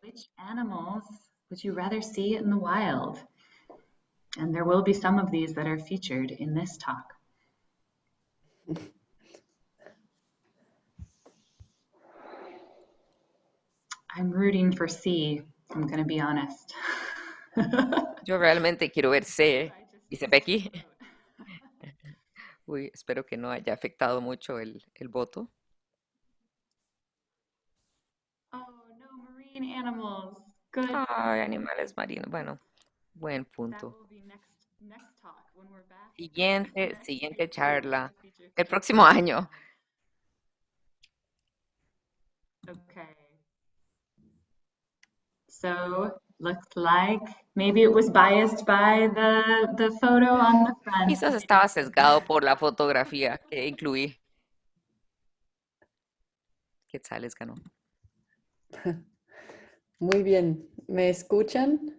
Which animals would you rather see in the wild? And there will be some of these that are featured in this talk. I'm rooting for C, I'm going to be honest. Yo realmente quiero ver C, dice Becky. Uy, espero que no haya afectado mucho el, el voto. Oh, no, marine animals. Good. Ay, animales marinos. Bueno, buen punto. Siguiente, siguiente charla. El próximo año. Okay. So, looks like maybe it was biased by the, the photo on the front. Quizás estaba sesgado por la fotografía que incluí. Quetzales ganó. Muy bien. ¿Me escuchan?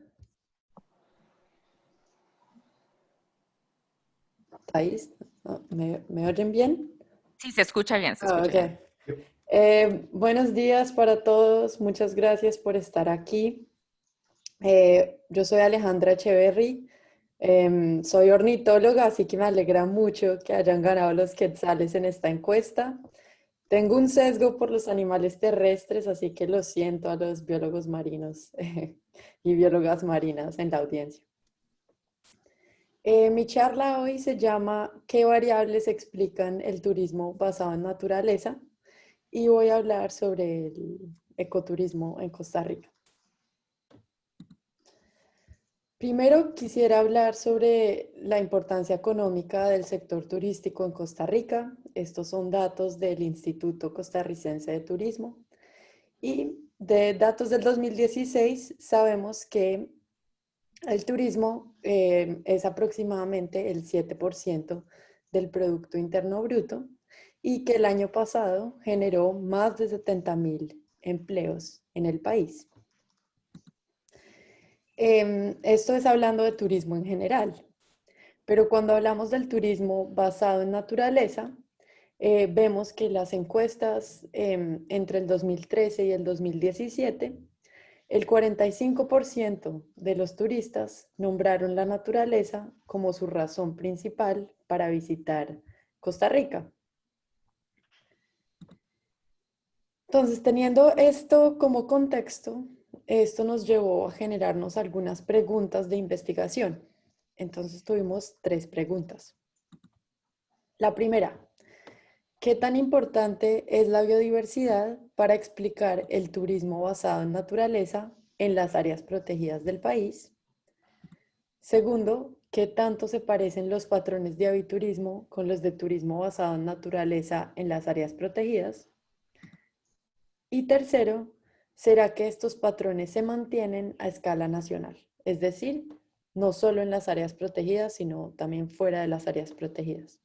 ¿Estáis? ¿Me, ¿Me, oyen bien? Sí, se escucha bien. Se Ah, escucha ok. bien. Eh, buenos días para todos. Muchas gracias por estar aquí. Eh, yo soy Alejandra Echeverry. Em, soy ornitóloga, así que me alegra mucho que hayan ganado los quetzales en esta encuesta. Tengo un sesgo por los animales terrestres, así que lo siento a los biólogos marinos y biólogas marinas en la audiencia. Eh, mi charla hoy se llama ¿Qué variables explican el turismo basado en naturaleza? Y voy a hablar sobre el ecoturismo en Costa Rica. Primero quisiera hablar sobre la importancia económica del sector turístico en Costa Rica. Estos son datos del Instituto Costarricense de Turismo. Y de datos del 2016 sabemos que el turismo eh, es aproximadamente el 7% del Producto Interno Bruto y que el año pasado generó más de 70 mil empleos en el país. Em, esto es hablando de turismo en general, pero cuando hablamos del turismo basado en naturaleza, eh, vemos que las encuestas em, entre el 2013 y el 2017 el 45% de los turistas nombraron la naturaleza como su razón principal para visitar Costa Rica. Entonces, teniendo esto como contexto, esto nos llevó a generarnos algunas preguntas de investigación. Entonces, tuvimos tres preguntas. La primera, ¿Qué tan importante es la biodiversidad para explicar el turismo basado en naturaleza en las áreas protegidas del país? Segundo, ¿qué tanto se parecen los patrones de aviturismo con los de turismo basado en naturaleza en las áreas protegidas? Y tercero, ¿será que estos patrones se mantienen a escala nacional? Es decir, no solo en las áreas protegidas, sino también fuera de las áreas protegidas.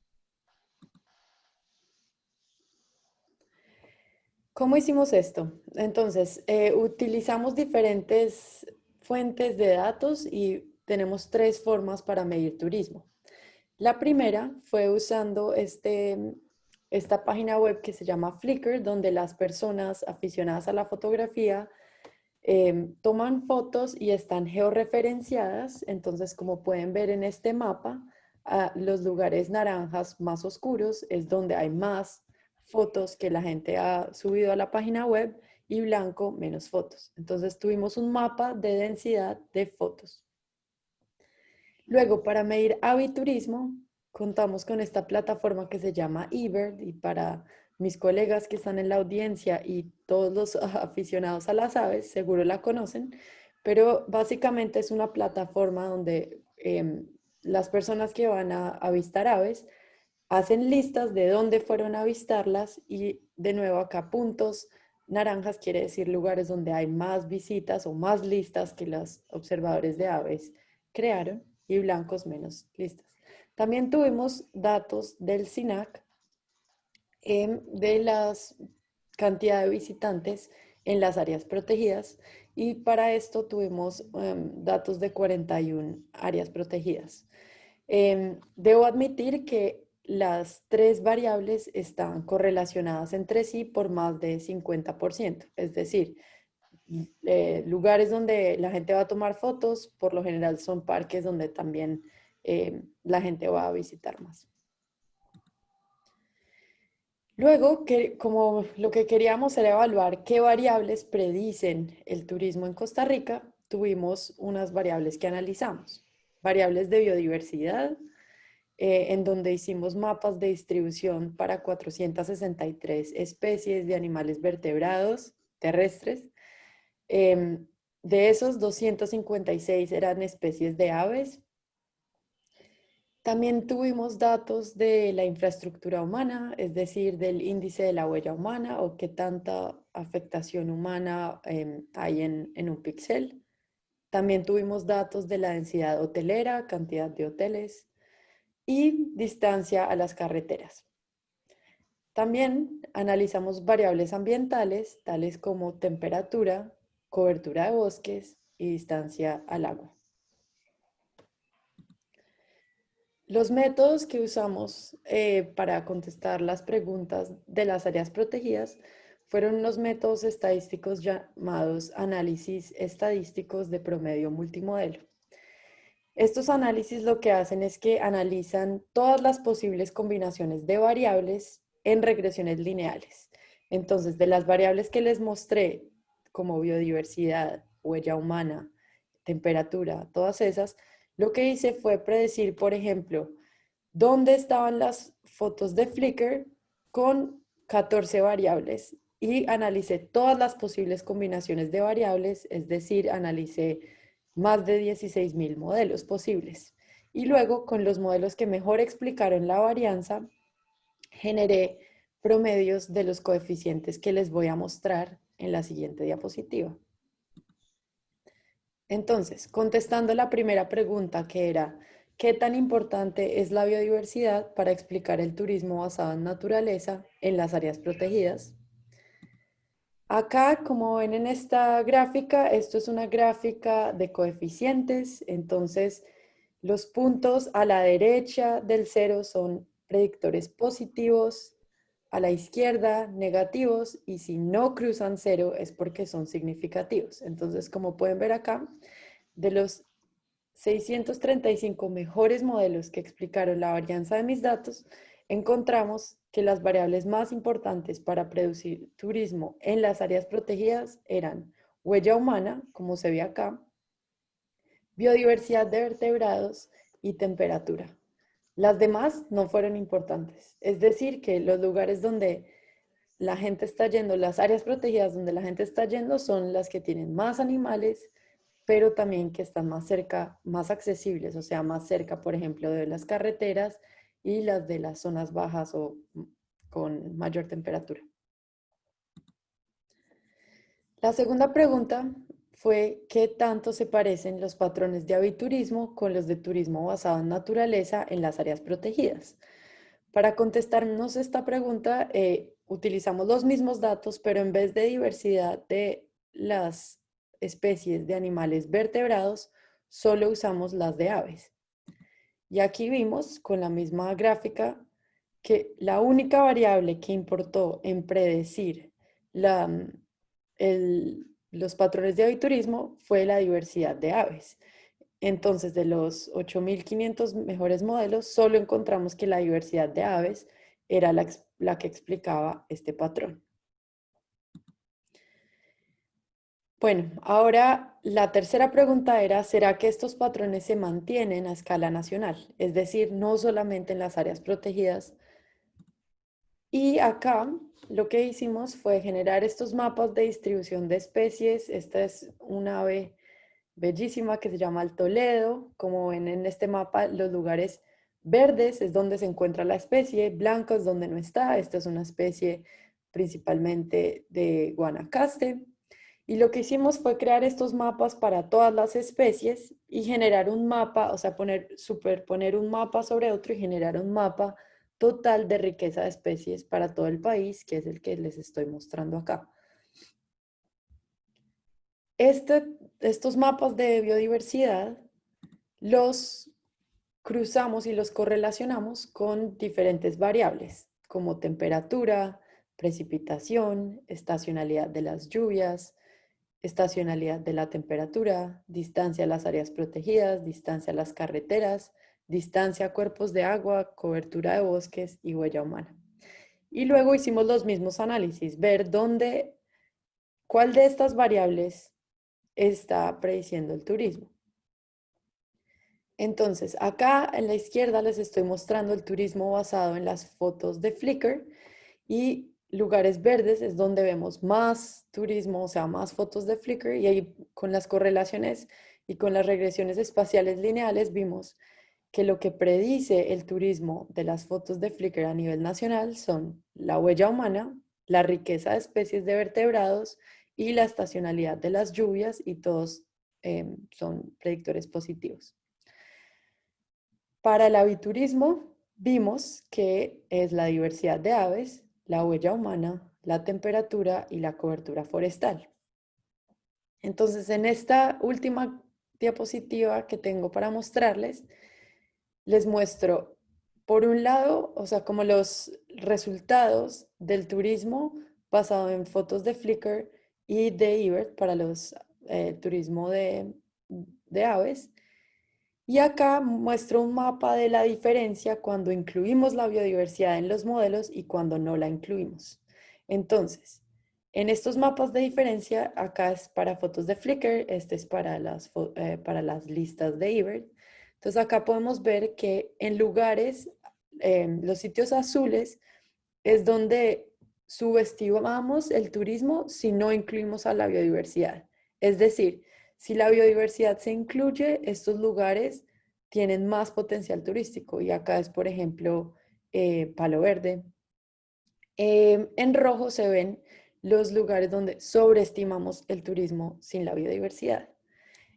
¿Cómo hicimos esto? Entonces, eh, utilizamos diferentes fuentes de datos y tenemos tres formas para medir turismo. La primera fue usando este, esta página web que se llama Flickr, donde las personas aficionadas a la fotografía em, toman fotos y están georreferenciadas. Entonces, como pueden ver en este mapa, los lugares naranjas más oscuros es donde hay más fotos que la gente ha subido a la página web y blanco menos fotos. Entonces tuvimos un mapa de densidad de fotos. Luego, para medir aviturismo, contamos con esta plataforma que se llama eBird y para mis colegas que están en la audiencia y todos los aficionados a las aves, seguro la conocen, pero básicamente es una plataforma donde em, las personas que van a avistar aves hacen listas de dónde fueron a avistarlas y de nuevo acá puntos naranjas quiere decir lugares donde hay más visitas o más listas que los observadores de aves crearon y blancos menos listas. También tuvimos datos del SINAC em, de la cantidad de visitantes en las áreas protegidas y para esto tuvimos em, datos de 41 áreas protegidas. Em, debo admitir que las tres variables están correlacionadas entre sí por más de 50%. Es decir, eh, lugares donde la gente va a tomar fotos, por lo general son parques donde también eh, la gente va a visitar más. Luego, que, como lo que queríamos era evaluar qué variables predicen el turismo en Costa Rica, tuvimos unas variables que analizamos. Variables de biodiversidad, eh, en donde hicimos mapas de distribución para 463 especies de animales vertebrados terrestres. Em, de esos, 256 eran especies de aves. También tuvimos datos de la infraestructura humana, es decir, del índice de la huella humana o qué tanta afectación humana em, hay en, en un píxel. También tuvimos datos de la densidad hotelera, cantidad de hoteles, y distancia a las carreteras. También analizamos variables ambientales, tales como temperatura, cobertura de bosques y distancia al agua. Los métodos que usamos eh, para contestar las preguntas de las áreas protegidas fueron los métodos estadísticos llamados análisis estadísticos de promedio multimodelo. Estos análisis lo que hacen es que analizan todas las posibles combinaciones de variables en regresiones lineales. Entonces, de las variables que les mostré, como biodiversidad, huella humana, temperatura, todas esas, lo que hice fue predecir, por ejemplo, dónde estaban las fotos de Flickr con 14 variables y analicé todas las posibles combinaciones de variables, es decir, analicé más de 16.000 modelos posibles. Y luego, con los modelos que mejor explicaron la varianza, generé promedios de los coeficientes que les voy a mostrar en la siguiente diapositiva. Entonces, contestando la primera pregunta que era, ¿qué tan importante es la biodiversidad para explicar el turismo basado en naturaleza en las áreas protegidas? Acá, como ven en esta gráfica, esto es una gráfica de coeficientes, entonces los puntos a la derecha del cero son predictores positivos, a la izquierda negativos y si no cruzan cero es porque son significativos. Entonces, como pueden ver acá, de los 635 mejores modelos que explicaron la varianza de mis datos, encontramos que las variables más importantes para producir turismo en las áreas protegidas eran huella humana, como se ve acá, biodiversidad de vertebrados y temperatura. Las demás no fueron importantes. Es decir, que los lugares donde la gente está yendo, las áreas protegidas donde la gente está yendo son las que tienen más animales, pero también que están más cerca, más accesibles, o sea, más cerca, por ejemplo, de las carreteras y las de las zonas bajas o con mayor temperatura. La segunda pregunta fue qué tanto se parecen los patrones de aviturismo con los de turismo basado en naturaleza en las áreas protegidas. Para contestarnos esta pregunta, eh, utilizamos los mismos datos, pero en vez de diversidad de las especies de animales vertebrados, solo usamos las de aves. Y aquí vimos con la misma gráfica que la única variable que importó en predecir la, el, los patrones de aviturismo fue la diversidad de aves. Entonces, de los 8.500 mejores modelos, solo encontramos que la diversidad de aves era la, la que explicaba este patrón. Bueno, ahora la tercera pregunta era, ¿será que estos patrones se mantienen a escala nacional? Es decir, no solamente en las áreas protegidas. Y acá lo que hicimos fue generar estos mapas de distribución de especies. Esta es una ave bellísima que se llama el Toledo. Como ven en este mapa, los lugares verdes es donde se encuentra la especie, blanco es donde no está. Esta es una especie principalmente de Guanacaste. Y lo que hicimos fue crear estos mapas para todas las especies y generar un mapa, o sea, poner, superponer un mapa sobre otro y generar un mapa total de riqueza de especies para todo el país, que es el que les estoy mostrando acá. Este, estos mapas de biodiversidad los cruzamos y los correlacionamos con diferentes variables, como temperatura, precipitación, estacionalidad de las lluvias, estacionalidad de la temperatura, distancia a las áreas protegidas, distancia a las carreteras, distancia a cuerpos de agua, cobertura de bosques y huella humana. Y luego hicimos los mismos análisis, ver dónde, cuál de estas variables está prediciendo el turismo. Entonces, acá en la izquierda les estoy mostrando el turismo basado en las fotos de Flickr y lugares verdes es donde vemos más turismo, o sea, más fotos de Flickr y ahí con las correlaciones y con las regresiones espaciales lineales vimos que lo que predice el turismo de las fotos de Flickr a nivel nacional son la huella humana, la riqueza de especies de vertebrados y la estacionalidad de las lluvias y todos em, son predictores positivos. Para el aviturismo vimos que es la diversidad de aves, la huella humana, la temperatura y la cobertura forestal. Entonces, en esta última diapositiva que tengo para mostrarles, les muestro, por un lado, o sea, como los resultados del turismo basado en fotos de Flickr y de eBird para los eh, turismo de, de aves. Y acá muestro un mapa de la diferencia cuando incluimos la biodiversidad en los modelos y cuando no la incluimos. Entonces, en estos mapas de diferencia, acá es para fotos de Flickr, este es para las, eh, para las listas de eBird. Entonces acá podemos ver que en lugares, em, los sitios azules, es donde subestimamos el turismo si no incluimos a la biodiversidad. Es decir, si la biodiversidad se incluye, estos lugares tienen más potencial turístico. Y acá es, por ejemplo, eh, Palo Verde. Em, en rojo se ven los lugares donde sobreestimamos el turismo sin la biodiversidad.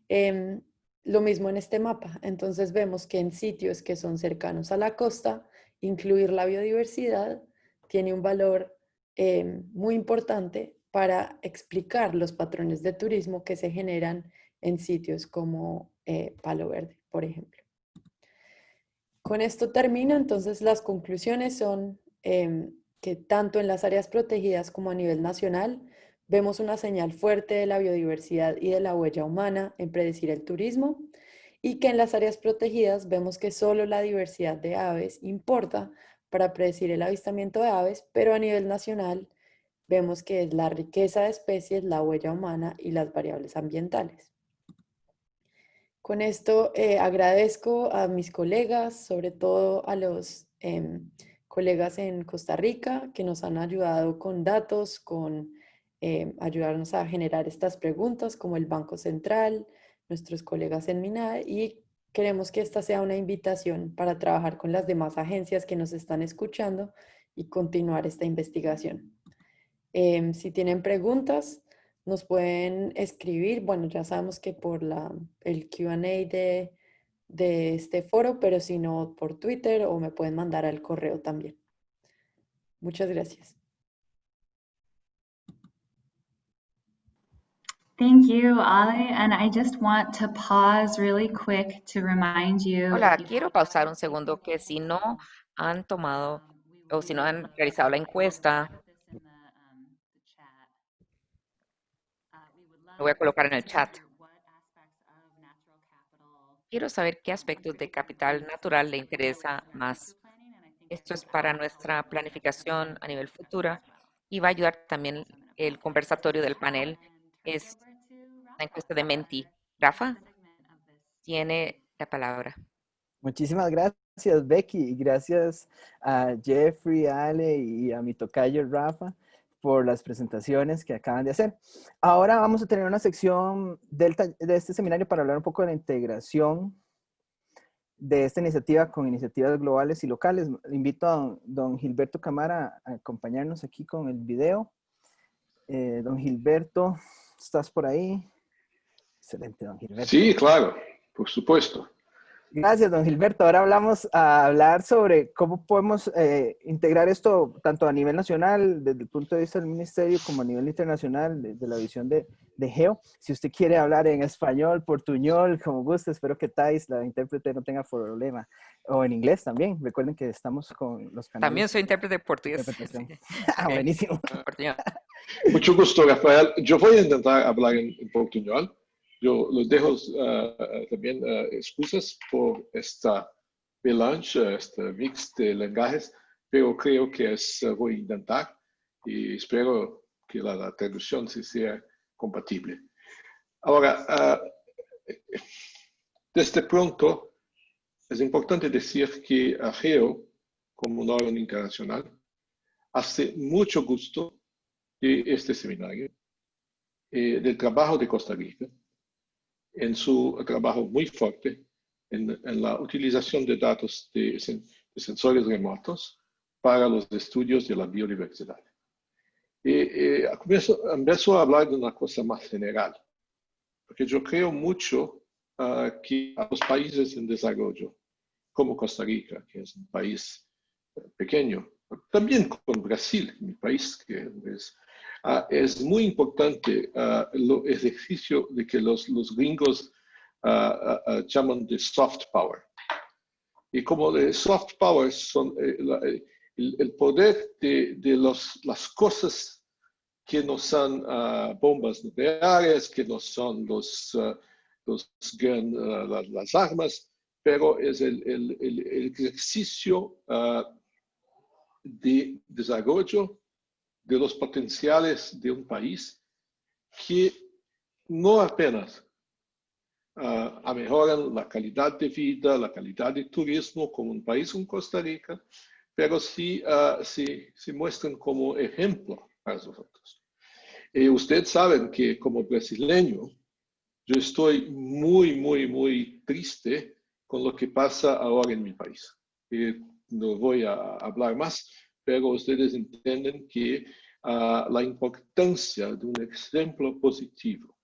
Em, lo mismo en este mapa. Entonces vemos que en sitios que son cercanos a la costa, incluir la biodiversidad tiene un valor em, muy importante para explicar los patrones de turismo que se generan en sitios como eh, Palo Verde, por ejemplo. Con esto termino, entonces las conclusiones son em, que tanto en las áreas protegidas como a nivel nacional vemos una señal fuerte de la biodiversidad y de la huella humana en predecir el turismo y que en las áreas protegidas vemos que solo la diversidad de aves importa para predecir el avistamiento de aves, pero a nivel nacional vemos que es la riqueza de especies, la huella humana y las variables ambientales. Con esto eh, agradezco a mis colegas, sobre todo a los em, colegas en Costa Rica que nos han ayudado con datos, con eh, ayudarnos a generar estas preguntas, como el Banco Central, nuestros colegas en MINAE, y queremos que esta sea una invitación para trabajar con las demás agencias que nos están escuchando y continuar esta investigación. Em, si tienen preguntas, nos pueden escribir. Bueno, ya sabemos que por la, el Q&A de de este foro, pero si no por Twitter o me pueden mandar al correo también. Muchas gracias. Thank you, Ale. And I just want to pause really quick to remind you. Hola, quiero pausar un segundo que si no han tomado o si no han realizado la encuesta, lo voy a colocar en el chat. Quiero saber qué aspectos de capital natural le interesa más. Esto es para nuestra planificación a nivel futura y va a ayudar también el conversatorio del panel. Es encuesta de Menti. Rafa, tiene la palabra. Muchísimas gracias, Becky, y gracias a Jeffrey, Ale y a mi tocayo Rafa por las presentaciones que acaban de hacer. Ahora vamos a tener una sección de este seminario para hablar un poco de la integración de esta iniciativa con iniciativas globales y locales. Invito a don, Gilberto Camara a acompañarnos aquí con el video. Eh, don Gilberto, ¿estás por ahí? Excelente, don Gilberto. Sí, claro, por supuesto. Gracias, don Gilberto. Ahora hablamos a hablar sobre cómo podemos eh, integrar esto tanto a nivel nacional, desde el punto de vista del ministerio, como a nivel internacional, desde la visión de, de, Geo. Si usted quiere hablar en español, portuñol, como guste, espero que Thais, la intérprete, no tenga problema. O en inglés también. Recuerden que estamos con los canales. También soy intérprete de portugués. ah, buenísimo. Mucho gusto, Rafael. Yo voy a intentar hablar en, en portuñol. Yo los dejo uh, también uh, excusas por esta melange, este mix de lenguajes, pero creo que es, voy a intentar y espero que la, la traducción sí sea compatible. Ahora, desde pronto, es importante decir que AGEO, como un órgano internacional, hace mucho gusto de este seminario, eh, del trabajo de Costa Rica, en su trabajo muy fuerte en, la utilización de datos de, sensores remotos para los estudios de la biodiversidad. Y, y empiezo, a hablar de una cosa más general, porque yo creo mucho uh, que a los países en desarrollo, como Costa Rica, que es un país pequeño, también con Brasil, mi país que es Ah, es muy importante el ejercicio de que los, los gringos ah, llaman de soft power. Y como de soft power son eh, eh, el, poder de, de los, las cosas que no son bombas nucleares, que no son los, los las, armas, pero es el, el, el ejercicio de desarrollo de los potenciales de un país que no apenas uh, mejoran la calidad de vida, la calidad de turismo como un país como Costa Rica, pero sí uh, se, se muestran como ejemplo para nosotros. Y ustedes saben que como brasileño, yo estoy muy, muy, muy triste con lo que pasa ahora en mi país. Y no voy a hablar más, pero ustedes entienden que uh, la importancia de un ejemplo positivo,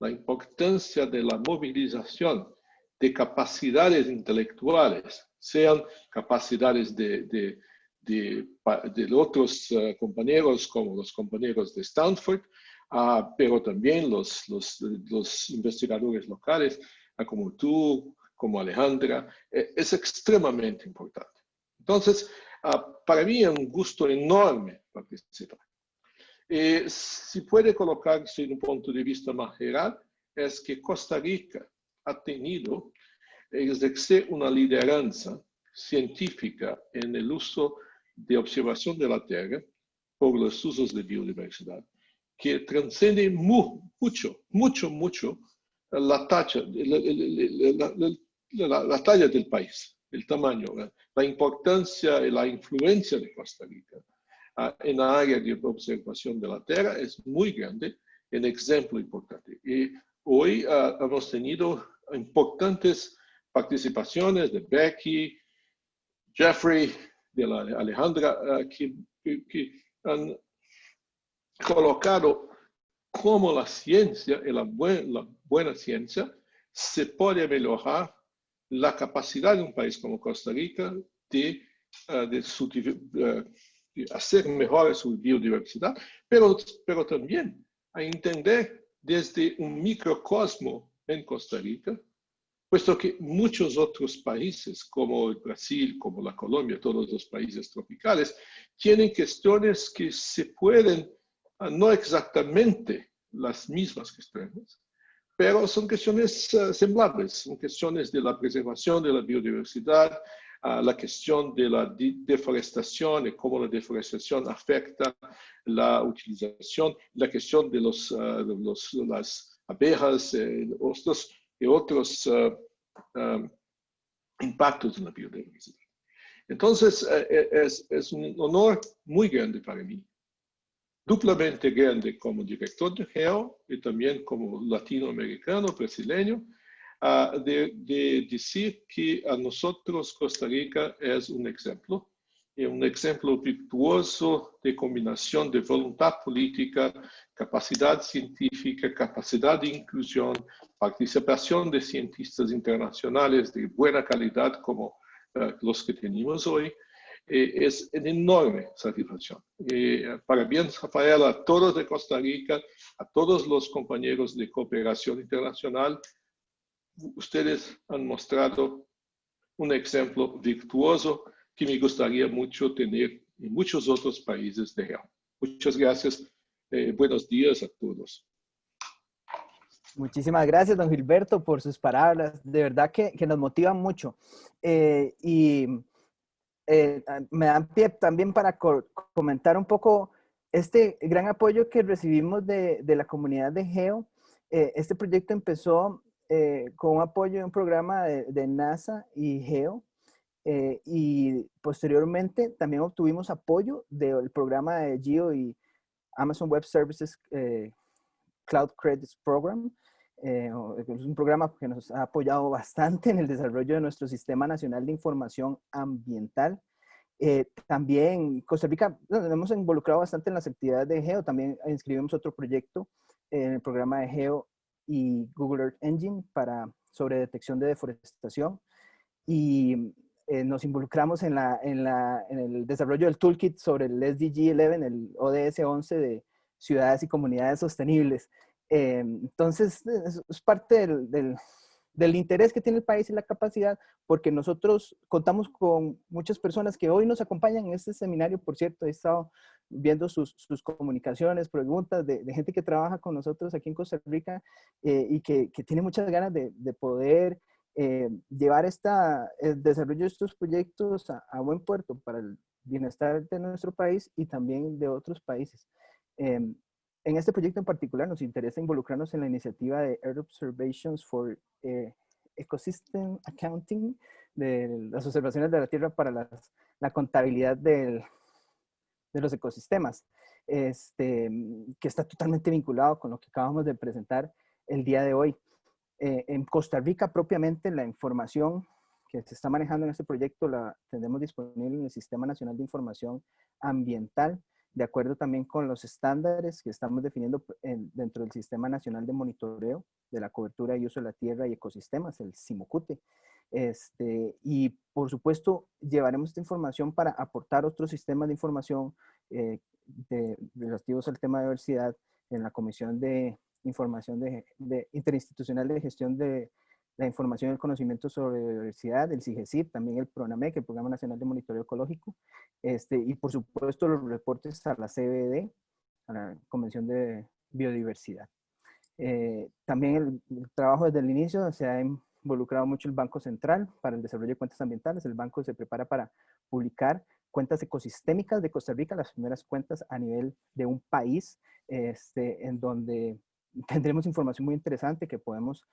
la importancia de la movilización de capacidades intelectuales, sean capacidades de, de, de, de otros uh, compañeros como los compañeros de Stanford, uh, pero también los, los, los investigadores locales, como tú, como Alejandra, eh, es extremadamente importante. Entonces, uh, para mí es un gusto enorme participar. Eh, si puede colocarse en un punto de vista más general, es que Costa Rica ha tenido ejercer una lideranza científica en el uso de observación de la Tierra por los usos de biodiversidad, que transcende mu mucho, mucho, mucho la talla, la, la, la, talla del país, el tamaño, la importancia y la influencia de Costa Rica uh, en la área de observación de la Tierra es muy grande, un ejemplo importante. Y hoy uh, hemos tenido importantes participaciones de Becky, Jeffrey, de la Alejandra, uh, que, que, han colocado cómo la ciencia la, buen, la buena ciencia se puede mejorar la capacidad de un país como Costa Rica de, uh, de, su, uh, de, hacer mejor su biodiversidad, pero, pero también a entender desde un microcosmo en Costa Rica, puesto que muchos otros países, como el Brasil, como la Colombia, todos los países tropicales, tienen cuestiones que se pueden, uh, no exactamente las mismas cuestiones, pero son cuestiones uh, semblables, son cuestiones de la preservación de la biodiversidad, uh, la cuestión de la de deforestación y cómo la deforestación afecta la utilización, la cuestión de, los, uh, los, las abejas eh, otros, y otros um, impactos en la biodiversidad. Entonces, eh, es, es un honor muy grande para mí duplamente grande como director de GEO y también como latinoamericano, brasileño, uh, de, de, decir que a nosotros Costa Rica es un ejemplo, y un ejemplo virtuoso de combinación de voluntad política, capacidad científica, capacidad de inclusión, participación de cientistas internacionales de buena calidad como uh, los que tenemos hoy, es una enorme satisfacción. Eh, parabéns, Rafael, a todos de Costa Rica, a todos los compañeros de cooperación internacional. Ustedes han mostrado un ejemplo virtuoso que me gustaría mucho tener en muchos otros países de real. Muchas gracias. Eh, buenos días a todos. Muchísimas gracias, don Gilberto, por sus palabras. De verdad que, que nos motivan mucho. Eh, y eh, ah, me dan pie también para comentar un poco este gran apoyo que recibimos de, de la comunidad de GEO. Eh, este proyecto empezó eh, con un apoyo de un programa de, de NASA y GEO. y posteriormente también obtuvimos apoyo del programa de GEO y Amazon Web Services Cloud Credits Program. Es un programa que nos ha apoyado bastante en el desarrollo de nuestro Sistema Nacional de Información Ambiental. Eh, también Costa Rica, nos hemos involucrado bastante en las actividades de GEO, también inscribimos otro proyecto en el programa de GEO y Google Earth Engine para, sobre detección de deforestación y eh, nos involucramos en, la, en, la, en, el desarrollo del toolkit sobre el SDG 11, el ODS 11 de ciudades y comunidades sostenibles. Eh, entonces, es, parte del, del, interés que tiene el país y la capacidad, porque nosotros contamos con muchas personas que hoy nos acompañan en este seminario, por cierto, he estado viendo sus, sus comunicaciones, preguntas de, gente que trabaja con nosotros aquí en Costa Rica eh, y que, que, tiene muchas ganas de, de poder eh, llevar esta, el desarrollo de estos proyectos a, buen puerto para el bienestar de nuestro país y también de otros países. Em, en este proyecto en particular nos interesa involucrarnos en la iniciativa de Earth Observations for eh, Ecosystem Accounting, de las observaciones de la Tierra para la contabilidad del, de los ecosistemas, este, que está totalmente vinculado con lo que acabamos de presentar el día de hoy. Eh, en Costa Rica propiamente la información que se está manejando en este proyecto la tendremos disponible en el Sistema Nacional de Información Ambiental, de acuerdo también con los estándares que estamos definiendo dentro del Sistema Nacional de Monitoreo de la Cobertura y Uso de la Tierra y Ecosistemas, el CIMOCUTE. Este, y por supuesto, llevaremos esta información para aportar otros sistemas de información eh, de, relativos al tema de diversidad en la Comisión de Información de, Interinstitucional de Gestión de la Información y el Conocimiento sobre Diversidad, el CIGESIP, también el PRONAMEC, el Programa Nacional de Monitoreo Ecológico, este, y por supuesto los reportes a la CBD, a la Convención de Biodiversidad. Eh, también el, el, trabajo desde el inicio se ha involucrado mucho el Banco Central para el desarrollo de cuentas ambientales. El banco se prepara para publicar cuentas ecosistémicas de Costa Rica, las primeras cuentas a nivel de un país, este, en donde tendremos información muy interesante que podemos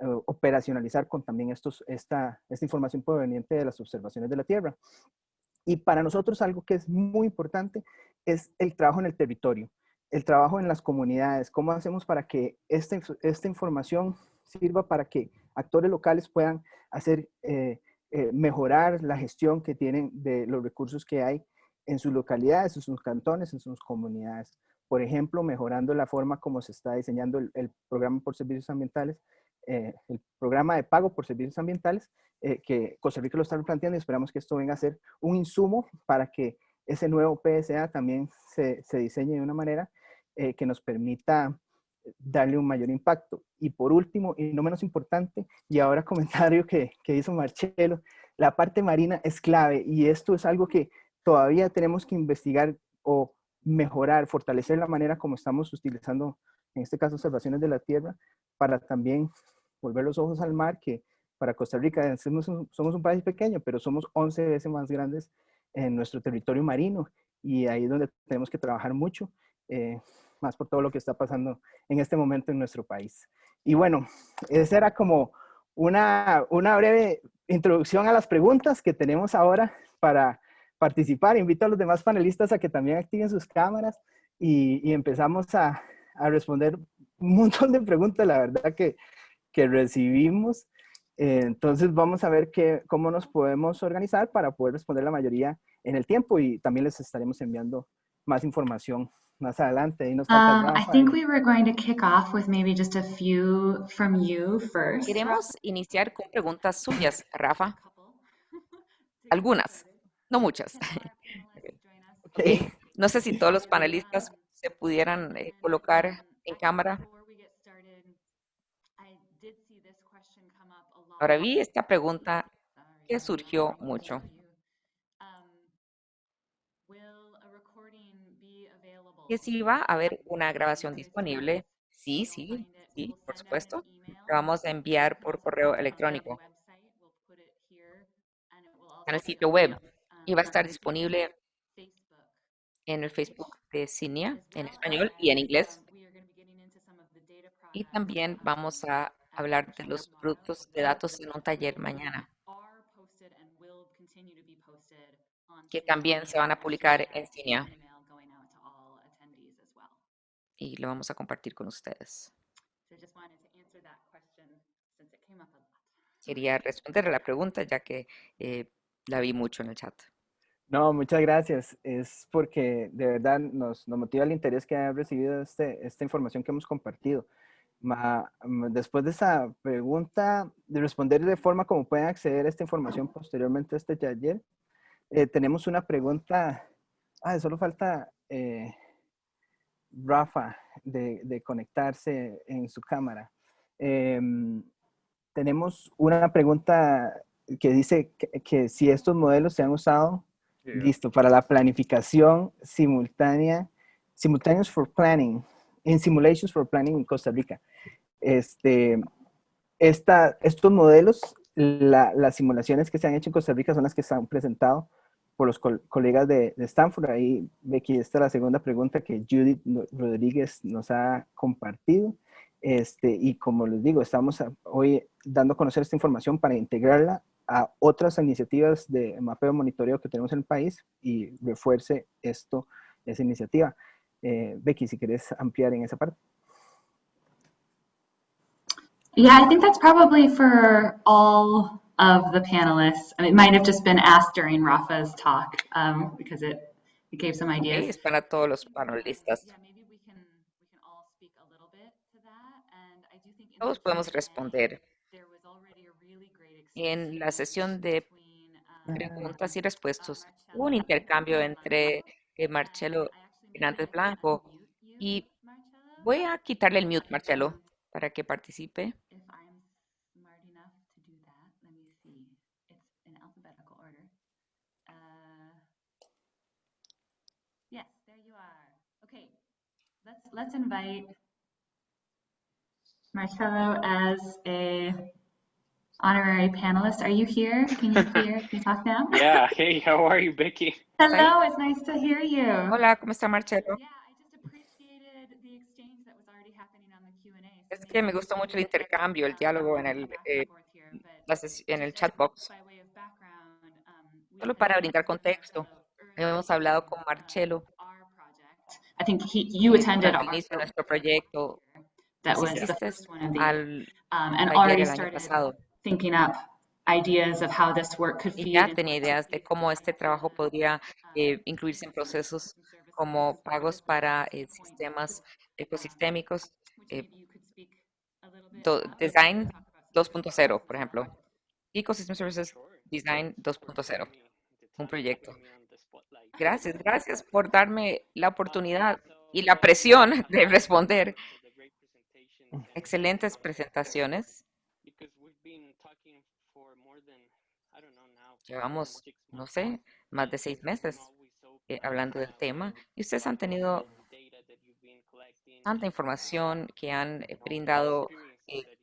eh, operacionalizar con también estos, esta, esta información proveniente de las observaciones de la Tierra. Y para nosotros algo que es muy importante es el trabajo en el territorio, el trabajo en las comunidades, cómo hacemos para que esta, esta información sirva para que actores locales puedan hacer, eh, eh, mejorar la gestión que tienen de los recursos que hay en sus localidades, en sus cantones, en sus comunidades. Por ejemplo, mejorando la forma como se está diseñando el, programa por servicios ambientales, eh, el programa de pago por servicios ambientales, que Costa Rica lo está planteando y esperamos que esto venga a ser un insumo para que ese nuevo PSA también se, se diseñe de una manera que nos permita darle un mayor impacto. Y por último, y no menos importante, y ahora comentario que, que hizo Marcelo, la parte marina es clave y esto es algo que todavía tenemos que investigar o mejorar, fortalecer la manera como estamos utilizando, en este caso, observaciones de la Tierra, para también volver los ojos al mar, que para Costa Rica somos un, somos un país pequeño, pero somos 11 veces más grandes en nuestro territorio marino y ahí es donde tenemos que trabajar mucho. Eh, más por todo lo que está pasando en este momento en nuestro país. Y bueno, esa era como una, una breve introducción a las preguntas que tenemos ahora para participar. Invito a los demás panelistas a que también activen sus cámaras y, y empezamos a, a, responder un montón de preguntas, la verdad que, que recibimos. Eh, entonces vamos a ver qué cómo nos podemos organizar para poder responder la mayoría en el tiempo y también les estaremos enviando más información más adelante. Y nos um, I think we were going to kick off with maybe just a few from you first. Queremos iniciar con preguntas suyas, Rafa. Algunas, no muchas. Okay. No sé si todos los panelistas se pudieran eh, colocar en cámara. Ahora vi esta pregunta que surgió mucho. que si va a haber una grabación disponible. Sí, sí, sí, por supuesto. La vamos a enviar por correo electrónico en el sitio web y va a estar disponible en el Facebook de Cinia en español y en inglés. Y también vamos a hablar de los productos de datos en un taller mañana, que también se van a publicar en Cinia y lo vamos a compartir con ustedes. Quería responder a la pregunta ya que eh, la vi mucho en el chat. No, muchas gracias. Es porque de verdad nos, nos motiva el interés que ha recibido este, esta información que hemos compartido. Después de esa pregunta, de responder de forma como pueden acceder a esta información posteriormente a este taller, eh, tenemos una pregunta. Ah, solo falta eh, Rafa de, conectarse en su cámara. Em, tenemos una pregunta que dice que, si estos modelos se han usado, listo, para la planificación simultánea, simultaneous for planning, in simulations for planning en Costa Rica. Este, esta, estos modelos las simulaciones que se han hecho en Costa Rica son las que se han presentado por los colegas de, Stanford. Ahí, Becky, esta es la segunda pregunta que Judith Rodríguez nos ha compartido. Este, y como les digo, estamos hoy dando a conocer esta información para integrarla a otras iniciativas de mapeo monitoreo que tenemos en el país y refuerce esto, esa iniciativa. Eh, Becky, si quieres ampliar en esa parte. Yeah, I think that's probably for all of the panelists. I mean, it might have just been asked during Rafa's talk um, because it, it gave some ideas. Okay, es para todos los panelistas. Todos podemos responder. En la sesión de preguntas y respuestas, hubo un intercambio entre eh, Marcelo Hernández Blanco y voy a quitarle el mute, Marcelo, para que participe. If I'm smart enough to do that, let me see uh, yes there you are okay let's invite Marcelo as a honorary panelist. Are you here? Can you hear? Can you talk now? Yeah. Hey, how are you, Becky? Hello. It's nice to hear you. Hola, ¿cómo está Marcelo? Es que me gustó mucho el intercambio, el diálogo en el, eh, en el chat box. Solo para brindar contexto, hemos hablado con Marcelo. I think he, you attended al inicio de nuestro proyecto. That was the first one of the, al um, and already started thinking up ideas of how this work could feed y ya tenía ideas de cómo este trabajo podría eh, incluirse en procesos como pagos para eh, sistemas ecosistémicos, eh, do, Design 2.0, por ejemplo, Ecosystem Services Design 2.0, un proyecto. Gracias, gracias por darme la oportunidad y la presión de responder. Excelentes presentaciones. Llevamos, no sé, más de seis meses eh, hablando del tema y ustedes han tenido tanta información que han brindado eh,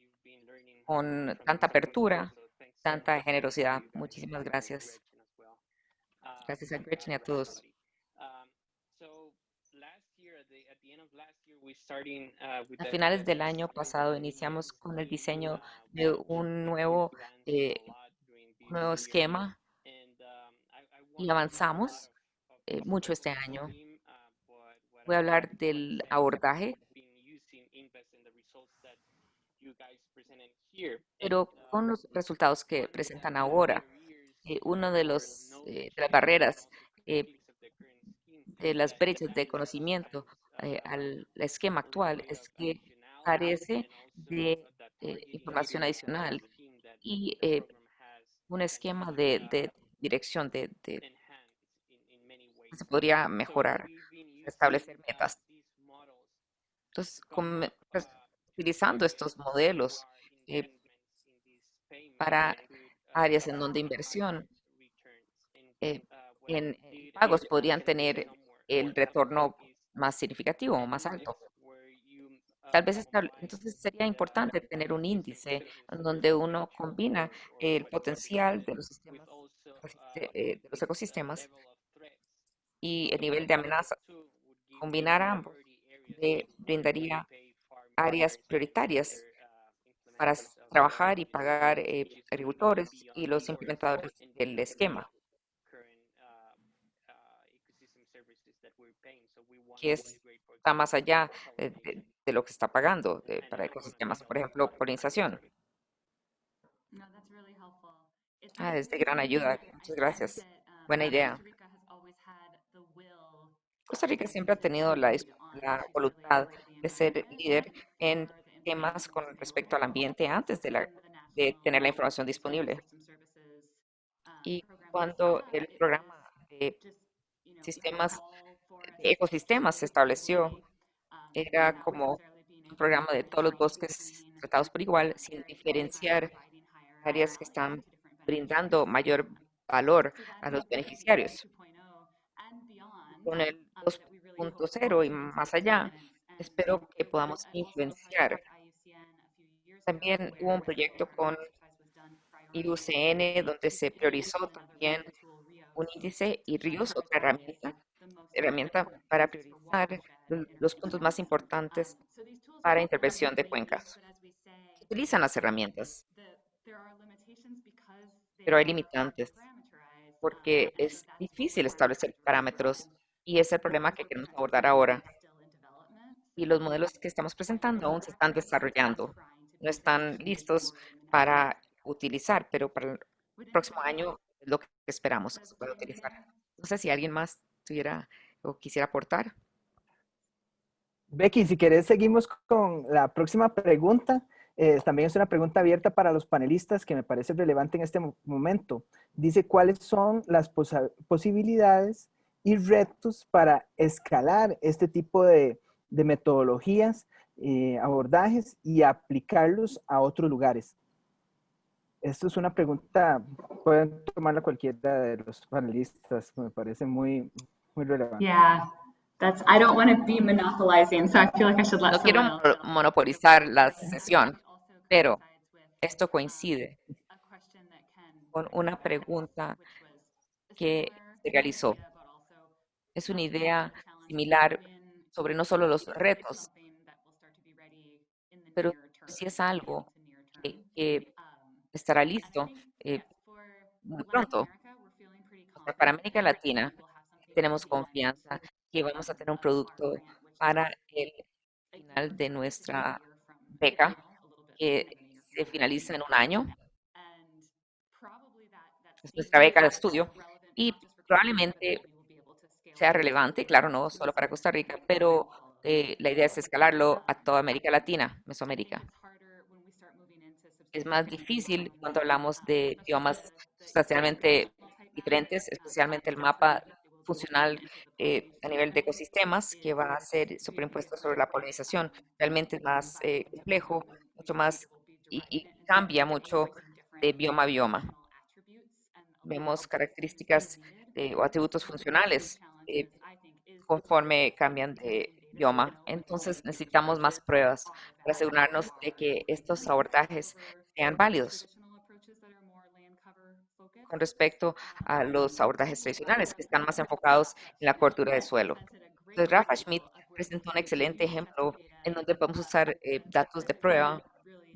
con tanta apertura, tanta generosidad. Muchísimas gracias. Gracias a Gretchen y a todos. A finales del año pasado iniciamos con el diseño de un nuevo, eh, nuevo esquema y avanzamos eh, mucho este año. Voy a hablar del abordaje, pero con los resultados que presentan ahora eh, uno de los eh, de las barreras eh, de las brechas de conocimiento al esquema actual es que carece de información adicional y un esquema de, dirección de, se podría mejorar, establecer metas. Entonces, pues, utilizando estos modelos para áreas en donde inversión eh, en pagos podrían tener el retorno más significativo o más alto. Tal vez entonces sería importante tener un índice donde uno combina el potencial de los, sistemas, eh, de los ecosistemas y el nivel de amenaza. Combinar ambos brindaría áreas prioritarias para trabajar y pagar eh, agricultores y los implementadores del esquema, que está más allá de, lo que está pagando para ecosistemas, por ejemplo, polinización. Ah, es de gran ayuda. Muchas gracias. Buena idea. Costa Rica siempre ha tenido la, la voluntad de ser líder en temas con respecto al ambiente antes de, la, tener la información disponible. Y cuando el programa de sistemas, de ecosistemas se estableció, era como un programa de todos los bosques tratados por igual, sin diferenciar áreas que están brindando mayor valor a los beneficiarios. Con el 2.0 y más allá, espero que podamos influenciar también hubo un proyecto con IUCN, donde se priorizó también un índice, y RIOS, otra herramienta, herramienta para priorizar los puntos más importantes para intervención de cuencas. Utilizan las herramientas, pero hay limitantes porque es difícil establecer parámetros y es el problema que queremos abordar ahora. Y los modelos que estamos presentando aún se están desarrollando, no están listos para utilizar, pero para el próximo año es lo que esperamos que se pueda utilizar. No sé si alguien más tuviera o quisiera aportar. Becky, si querés, seguimos con la próxima pregunta. Eh, también es una pregunta abierta para los panelistas que me parece relevante en este momento. Dice, ¿cuáles son las posibilidades y retos para escalar este tipo de, metodologías, eh, abordajes y aplicarlos a otros lugares? Esto es una pregunta, pueden tomarla cualquiera de los panelistas, me parece muy, muy relevante. Yeah, that's, I don't want to be monopolizing, so I feel like I should let No quiero monopolizar la sesión, pero esto coincide con una pregunta que se realizó. Es una idea similar sobre no solo los retos, pero si es algo que, estará listo eh, muy pronto. Para América Latina tenemos confianza que vamos a tener un producto para el final de nuestra beca que se finaliza en un año. Es nuestra beca de estudio y probablemente sea relevante, claro, no solo para Costa Rica, pero eh, la idea es escalarlo a toda América Latina, Mesoamérica. Es más difícil cuando hablamos de biomas sustancialmente diferentes, especialmente el mapa funcional eh, a nivel de ecosistemas que va a ser superimpuesto sobre la polinización. Realmente es más eh, complejo mucho más y, cambia mucho de bioma a bioma. Vemos características o atributos funcionales conforme cambian de Entonces necesitamos más pruebas para asegurarnos de que estos abordajes sean válidos con respecto a los abordajes tradicionales que están más enfocados en la cobertura de suelo. Entonces, Rafa Schmidt presentó un excelente ejemplo en donde podemos usar eh, datos de prueba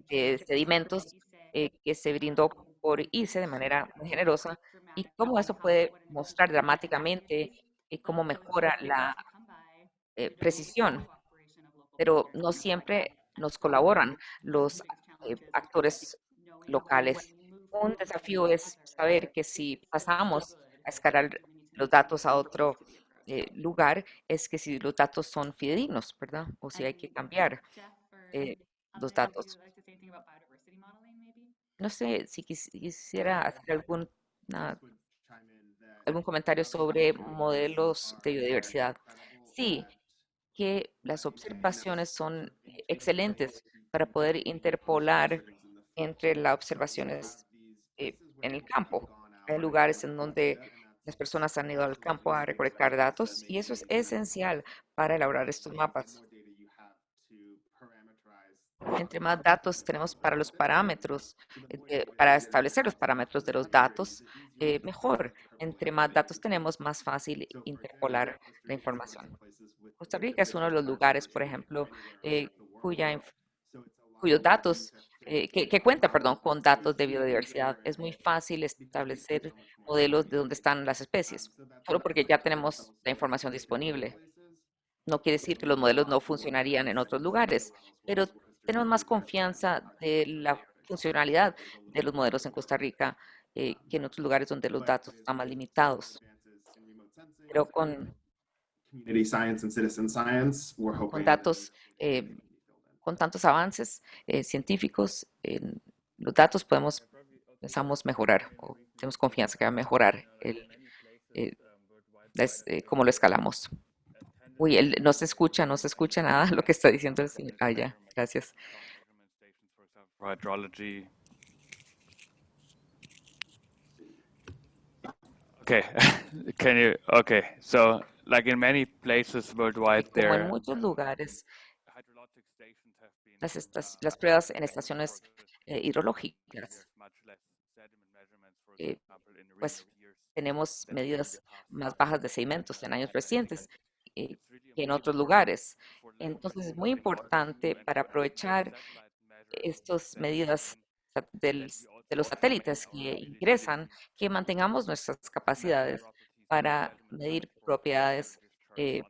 de sedimentos eh, que se brindó por ICE de manera muy generosa y cómo eso puede mostrar dramáticamente y cómo mejora la eh, precisión. Pero no siempre nos colaboran los eh, actores locales. Un desafío es saber que si pasamos a escalar los datos a otro lugar, es que si los datos son fidedignos, ¿verdad? O si hay que cambiar los datos. No sé si quisiera hacer algún, algún comentario sobre modelos de biodiversidad. Sí, que las observaciones son excelentes para poder interpolar entre las observaciones eh, en el campo. Hay lugares en donde las personas han ido al campo a recolectar datos y eso es esencial para elaborar estos mapas. Entre más datos tenemos para los parámetros, eh, para establecer los parámetros de los datos, eh, mejor. Entre más datos tenemos, más fácil interpolar la información. Costa Rica es uno de los lugares, por ejemplo, eh, cuya, cuyos datos, que, que, cuenta, perdón, con datos de biodiversidad. Es muy fácil establecer modelos de dónde están las especies, solo porque ya tenemos la información disponible. No quiere decir que los modelos no funcionarían en otros lugares, pero tenemos más confianza de la funcionalidad de los modelos en Costa Rica eh, que en otros lugares donde los datos están más limitados. Pero con, con datos, eh, con tantos avances eh, científicos, los datos podemos, pensamos mejorar, o tenemos confianza que va a mejorar el, cómo lo escalamos. Uy, él no se escucha, no se escucha nada lo que está diciendo el señor. Ah, ya, gracias. Okay, can you? Okay, so like in many places worldwide, Como there en muchos lugares, las, estas, las pruebas en estaciones eh, hidrológicas eh, pues tenemos medidas más bajas de sedimentos en años recientes que en otros lugares. Entonces es muy importante para aprovechar estas medidas del, de los satélites que ingresan, que mantengamos nuestras capacidades para medir propiedades eh,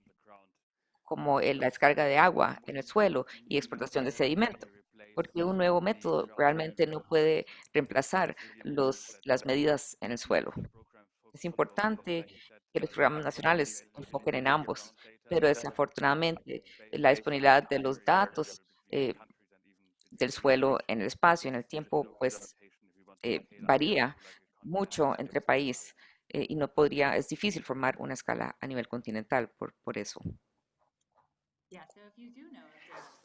como la descarga de agua en el suelo y exportación de sedimento, porque un nuevo método realmente no puede reemplazar los, las medidas en el suelo. Es importante que los programas nacionales enfoquen en ambos, pero desafortunadamente la disponibilidad de los datos eh, del suelo en el espacio, en el tiempo, pues eh, varía mucho entre países eh, y no podría, es difícil formar una escala a nivel continental por, por eso.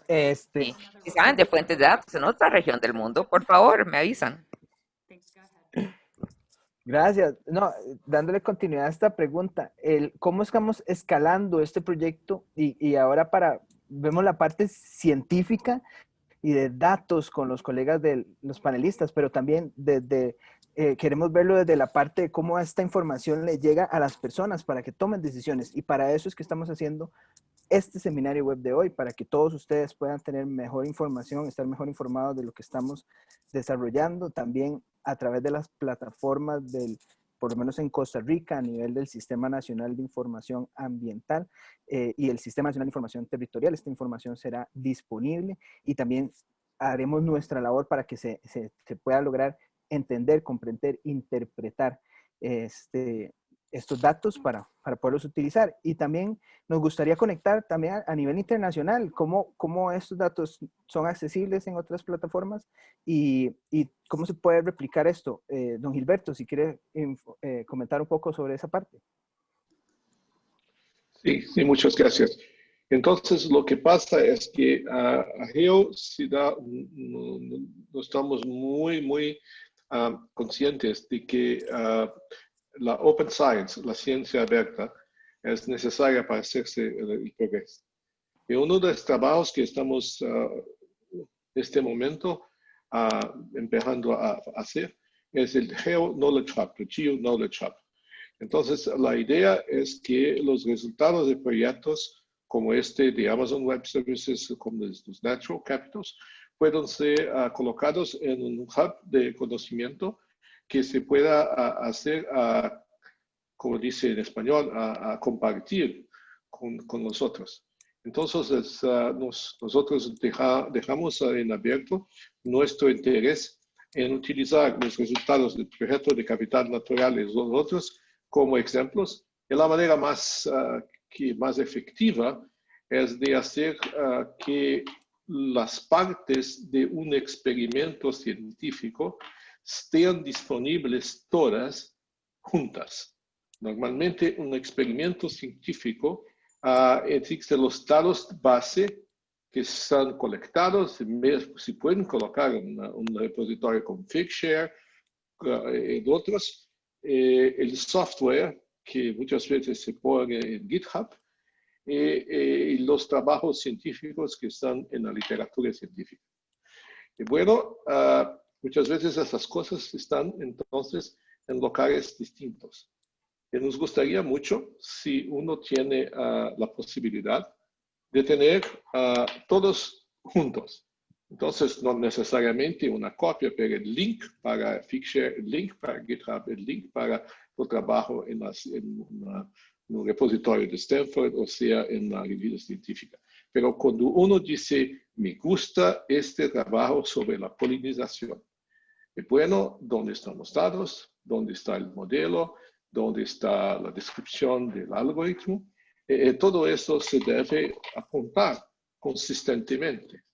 Este, si saben de fuentes de datos en otra región del mundo, por favor, me avisan. Gracias. No, dándole continuidad a esta pregunta, el, ¿cómo estamos escalando este proyecto? Y, ahora para, vemos la parte científica y de datos con los colegas de los panelistas, pero también desde, eh, queremos verlo desde la parte de cómo esta información le llega a las personas para que tomen decisiones. Y para eso es que estamos haciendo este seminario web de hoy, para que todos ustedes puedan tener mejor información, estar mejor informados de lo que estamos desarrollando, también a través de las plataformas del, por lo menos en Costa Rica, a nivel del Sistema Nacional de Información Ambiental eh, y el Sistema Nacional de Información Territorial. Esta información será disponible y también haremos nuestra labor para que se, se, se pueda lograr entender, comprender, interpretar este, estos datos para, para poderlos utilizar. Y también nos gustaría conectar también a, a, nivel internacional, cómo, cómo estos datos son accesibles en otras plataformas y, y cómo se puede replicar esto. Eh, don Gilberto, si quiere eh, comentar un poco sobre esa parte. Sí, sí, muchas gracias. Entonces, lo que pasa es que uh, a Geo no, no, no, estamos muy, muy uh, conscientes de que uh, la open science, la ciencia abierta, es necesaria para hacerse el, progreso. Y uno de los trabajos que estamos en este momento uh, empezando a, hacer es el Geo Knowledge Hub, el Geo Knowledge Hub. Entonces, la idea es que los resultados de proyectos como este de Amazon Web Services, como los Natural Capitals, puedan ser uh, colocados en un hub de conocimiento que se pueda hacer, como dice en español, a, compartir con, con, nosotros. Entonces, nos, nosotros deja, dejamos en abierto nuestro interés en utilizar los resultados del proyecto de capital natural y los otros como ejemplos. Y la manera más, que más efectiva es de hacer que las partes de un experimento científico estén disponibles todas juntas. Normalmente un experimento científico uh, existe los datos base que están colectados, se pueden colocar en un repositorio como Figshare uh, y otros, eh, el software que muchas veces se pone en GitHub eh, eh, y los trabajos científicos que están en la literatura científica. Y bueno, uh, Muchas veces esas cosas están entonces en locales distintos. Y nos gustaría mucho si uno tiene uh, la posibilidad de tener uh, todos juntos. Entonces, no necesariamente una copia, pero el link para Figshare, el link para GitHub, el link para el trabajo en, las, en, una, en un repositorio de Stanford, o sea, en la revista científica. Pero cuando uno dice, me gusta este trabajo sobre la polinización, bueno, ¿dónde están los datos? ¿Dónde está el modelo? ¿Dónde está la descripción del algoritmo? Eh, eh, todo eso se debe apuntar consistentemente.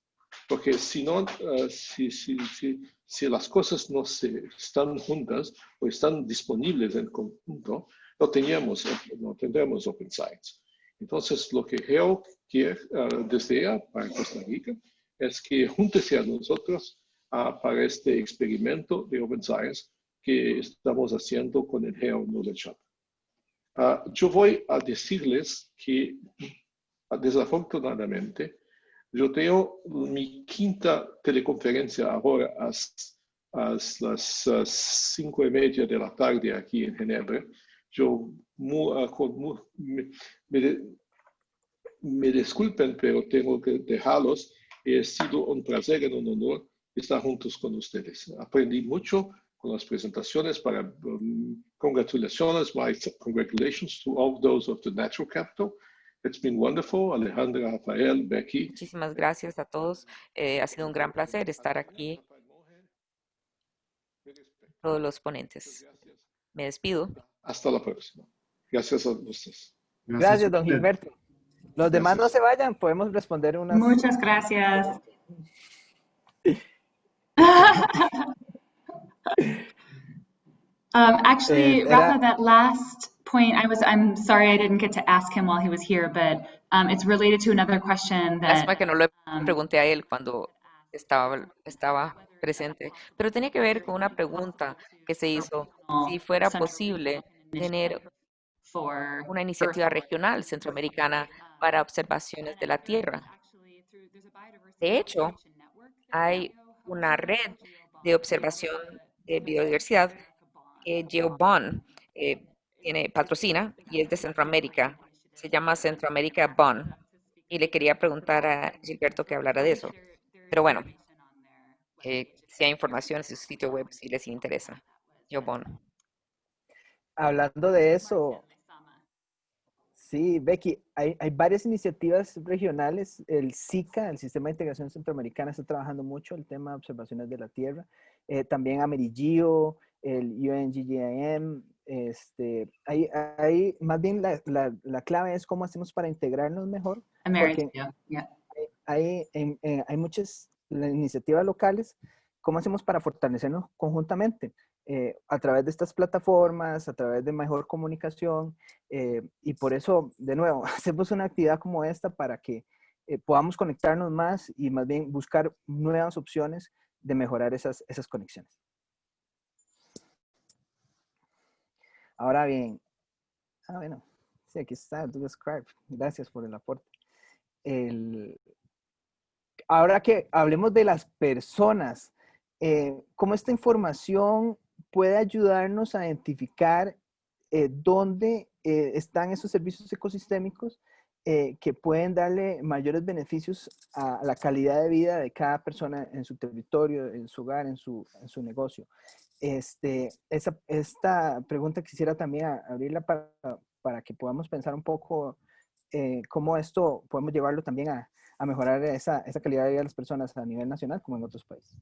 Porque si no, uh, si, si, si, si, las cosas no se están juntas o están disponibles en conjunto, no, teníamos, no tendremos Open Science. Entonces, lo que Geo quiere, desea para Costa Rica es que júntese a nosotros para este experimento de Open Science que estamos haciendo con el Geo Knowledge Hub. Uh, yo voy a decirles que desafortunadamente yo tengo mi quinta teleconferencia ahora a las uh, cinco y media de la tarde aquí en Ginebra. Yo mu, me, me, me, disculpen, pero tengo que dejarlos. Ha sido un placer y un honor estar juntos con ustedes. Aprendí mucho con las presentaciones para um, congratulaciones, my congratulations to all those of the Natural Capital. It's been wonderful. Alejandra, Rafael, Becky. Muchísimas gracias a todos. Eh, ha sido un gran placer estar aquí. Todos los ponentes. Me despido. Hasta la próxima. Gracias a ustedes. Gracias, gracias don Gilberto. Los demás no se vayan, podemos responder unas. Muchas gracias. um, actually, Eh, Rafa, that last point, I was, I'm sorry I didn't get to ask him while he was here, but um, it's related to another question that Lástima que no le um, pregunté a él cuando estaba, estaba presente, pero tenía que ver con una pregunta que se hizo, si fuera posible tener una iniciativa regional centroamericana para observaciones de la Tierra. De hecho, hay una red de observación de biodiversidad que GeoBond eh, tiene, patrocina y es de Centroamérica. Se llama Centroamérica Bond. Y le quería preguntar a Gilberto que hablara de eso. Pero bueno, eh, si hay información en su sitio web si les interesa. GeoBond. Hablando de eso, Sí, Becky, hay, hay, varias iniciativas regionales. El SICA, el Sistema de Integración Centroamericana, está trabajando mucho el tema de observaciones de la Tierra. Eh, también Amerigio, el UNGGIM. Este, hay, hay, más bien la, la, la, clave es cómo hacemos para integrarnos mejor. Amerigio, yeah. Hay, hay, hay, hay muchas iniciativas locales. ¿Cómo hacemos para fortalecernos conjuntamente? Eh, a través de estas plataformas, a través de mejor comunicación eh, y por eso, de nuevo, hacemos una actividad como esta para que eh, podamos conectarnos más y más bien buscar nuevas opciones de mejorar esas, esas conexiones. Ahora bien, ah, bueno, sí, aquí está, Scribe. Gracias por el aporte. El, ahora que hablemos de las personas, cómo esta información puede ayudarnos a identificar eh, dónde eh, están esos servicios ecosistémicos eh, que pueden darle mayores beneficios a la calidad de vida de cada persona en su territorio, en su hogar, en su, negocio. Este, esta pregunta quisiera también abrirla para, para que podamos pensar un poco cómo esto podemos llevarlo también a, a mejorar esa, esa calidad de vida de las personas a nivel nacional como en otros países.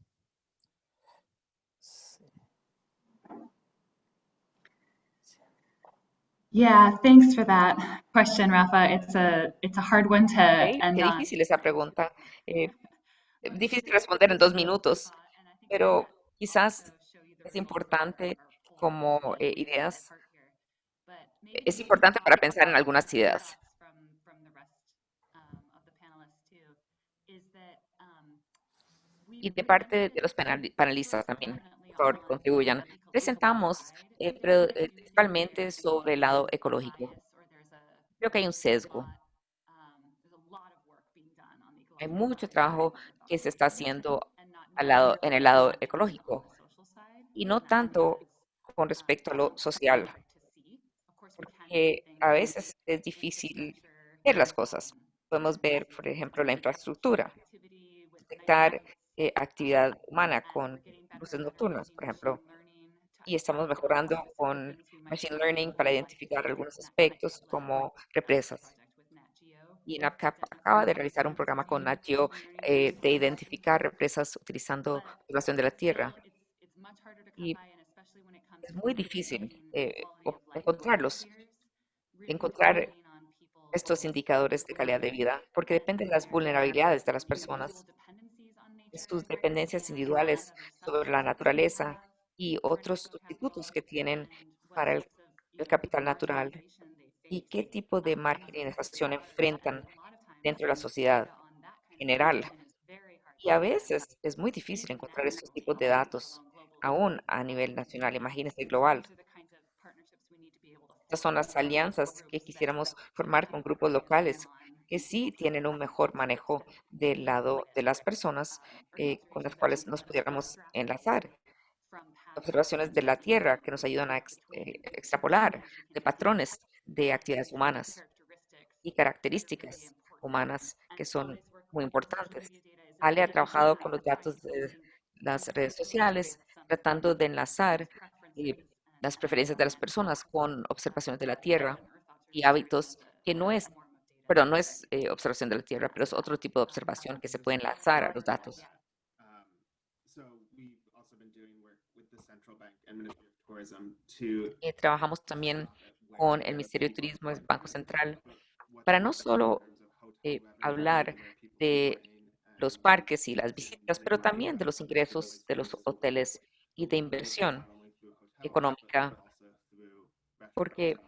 Yeah, thanks for that question, Rafa. It's a it's a hard one to end Qué on. difícil esa pregunta. Eh, difícil responder en dos minutos, pero quizás es importante como eh, ideas. Es importante para pensar en algunas ideas. Y de parte de los panel- panelistas también, favor, contribuyan. Presentamos eh, eh, principalmente sobre el lado ecológico. Creo que hay un sesgo. Hay mucho trabajo que se está haciendo al lado, en el lado ecológico y no tanto con respecto a lo social, porque a veces es difícil ver las cosas. Podemos ver, por ejemplo, la infraestructura, detectar eh, actividad humana con luces nocturnas, por ejemplo, y estamos mejorando con Machine Learning para identificar algunos aspectos como represas. Y NAPCAP acaba de realizar un programa con Nat Geo, eh, de identificar represas utilizando observación de la Tierra. Y es muy difícil eh, encontrarlos, encontrar estos indicadores de calidad de vida, porque depende de las vulnerabilidades de las personas, sus dependencias individuales sobre la naturaleza y otros sustitutos que tienen para el, capital natural y qué tipo de marginalización enfrentan dentro de la sociedad general. Y a veces es muy difícil encontrar estos tipos de datos, aún a nivel nacional, imagínense global. Estas son las alianzas que quisiéramos formar con grupos locales que sí tienen un mejor manejo del lado de las personas eh, con las cuales nos pudiéramos enlazar. observaciones de la Tierra que nos ayudan a eh, extrapolar de patrones de actividades humanas y características humanas que son muy importantes. Ale ha trabajado con los datos de las redes sociales, tratando de enlazar eh, las preferencias de las personas con observaciones de la Tierra y hábitos que no es, perdón, no es eh, observación de la Tierra, pero es otro tipo de observación que se puede enlazar a los datos. Y trabajamos también con el Ministerio de Turismo, el Banco Central, para no solo eh, hablar de los parques y las visitas, pero también de los ingresos de los hoteles y de inversión económica, porque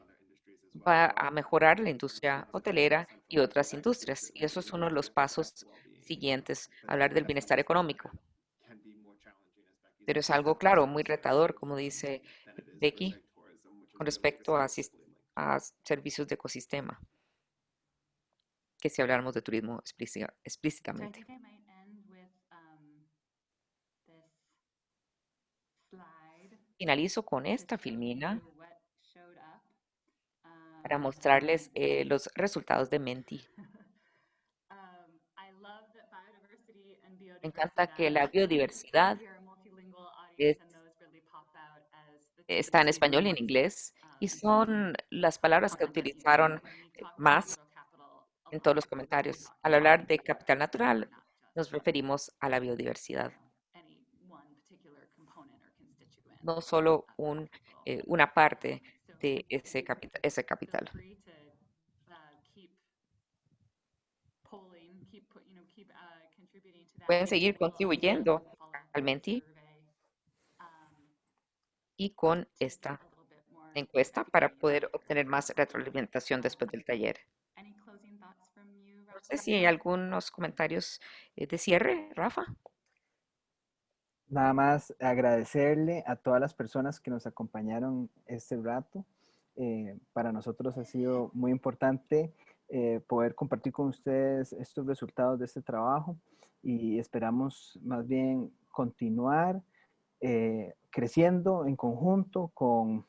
va a mejorar la industria hotelera y otras industrias. Y eso es uno de los pasos siguientes, hablar del bienestar económico. Pero es algo, claro, muy retador, como dice Becky, con respecto a, servicios de ecosistema, que si habláramos de turismo explícitamente. um, Finalizo con esta filmina you what showed up. Para Um, mostrarles eh, los resultados de Menti. um, Me encanta que la biodiversidad es- two está en español y en inglés y um, son las palabras que utilizaron about más en todos los comentarios. Al hablar de capital natural, nos referimos a la biodiversidad, constituent no solo un, eh, una parte de ese, capital. Pueden seguir contribuyendo al Menti um, y con esta encuesta para poder obtener más retroalimentación después del taller. Any closing thoughts from you, No sé si hay algunos comentarios eh, de cierre, Rafa. Nada más agradecerle a todas las personas que nos acompañaron este rato. Eh, para nosotros ha sido muy importante eh, poder compartir con ustedes estos resultados de este trabajo y esperamos más bien continuar eh, creciendo en conjunto con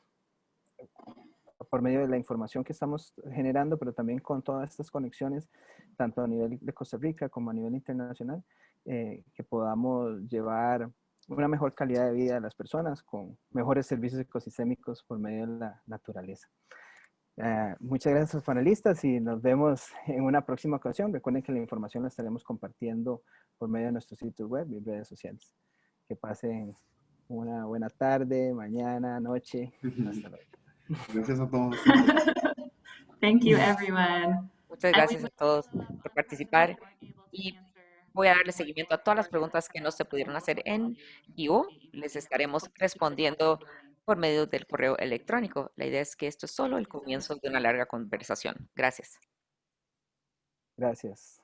por medio de la información que estamos generando, pero también con todas estas conexiones, tanto a nivel de Costa Rica como a nivel internacional, que podamos llevar una mejor calidad de vida a las personas con mejores servicios ecosistémicos por medio de la naturaleza. Eh, muchas gracias a los panelistas y nos vemos en una próxima ocasión. Recuerden que la información la estaremos compartiendo por medio de nuestros sitios web y redes sociales. Que pasen una buena tarde, mañana, noche. Hasta luego. Gracias a todos. Thank you, everyone. Muchas gracias a todos por participar y voy a darle seguimiento a todas las preguntas que no se pudieron hacer en vivo. Les estaremos respondiendo por medio del correo electrónico. La idea es que esto es solo el comienzo de una larga conversación. Gracias. Gracias.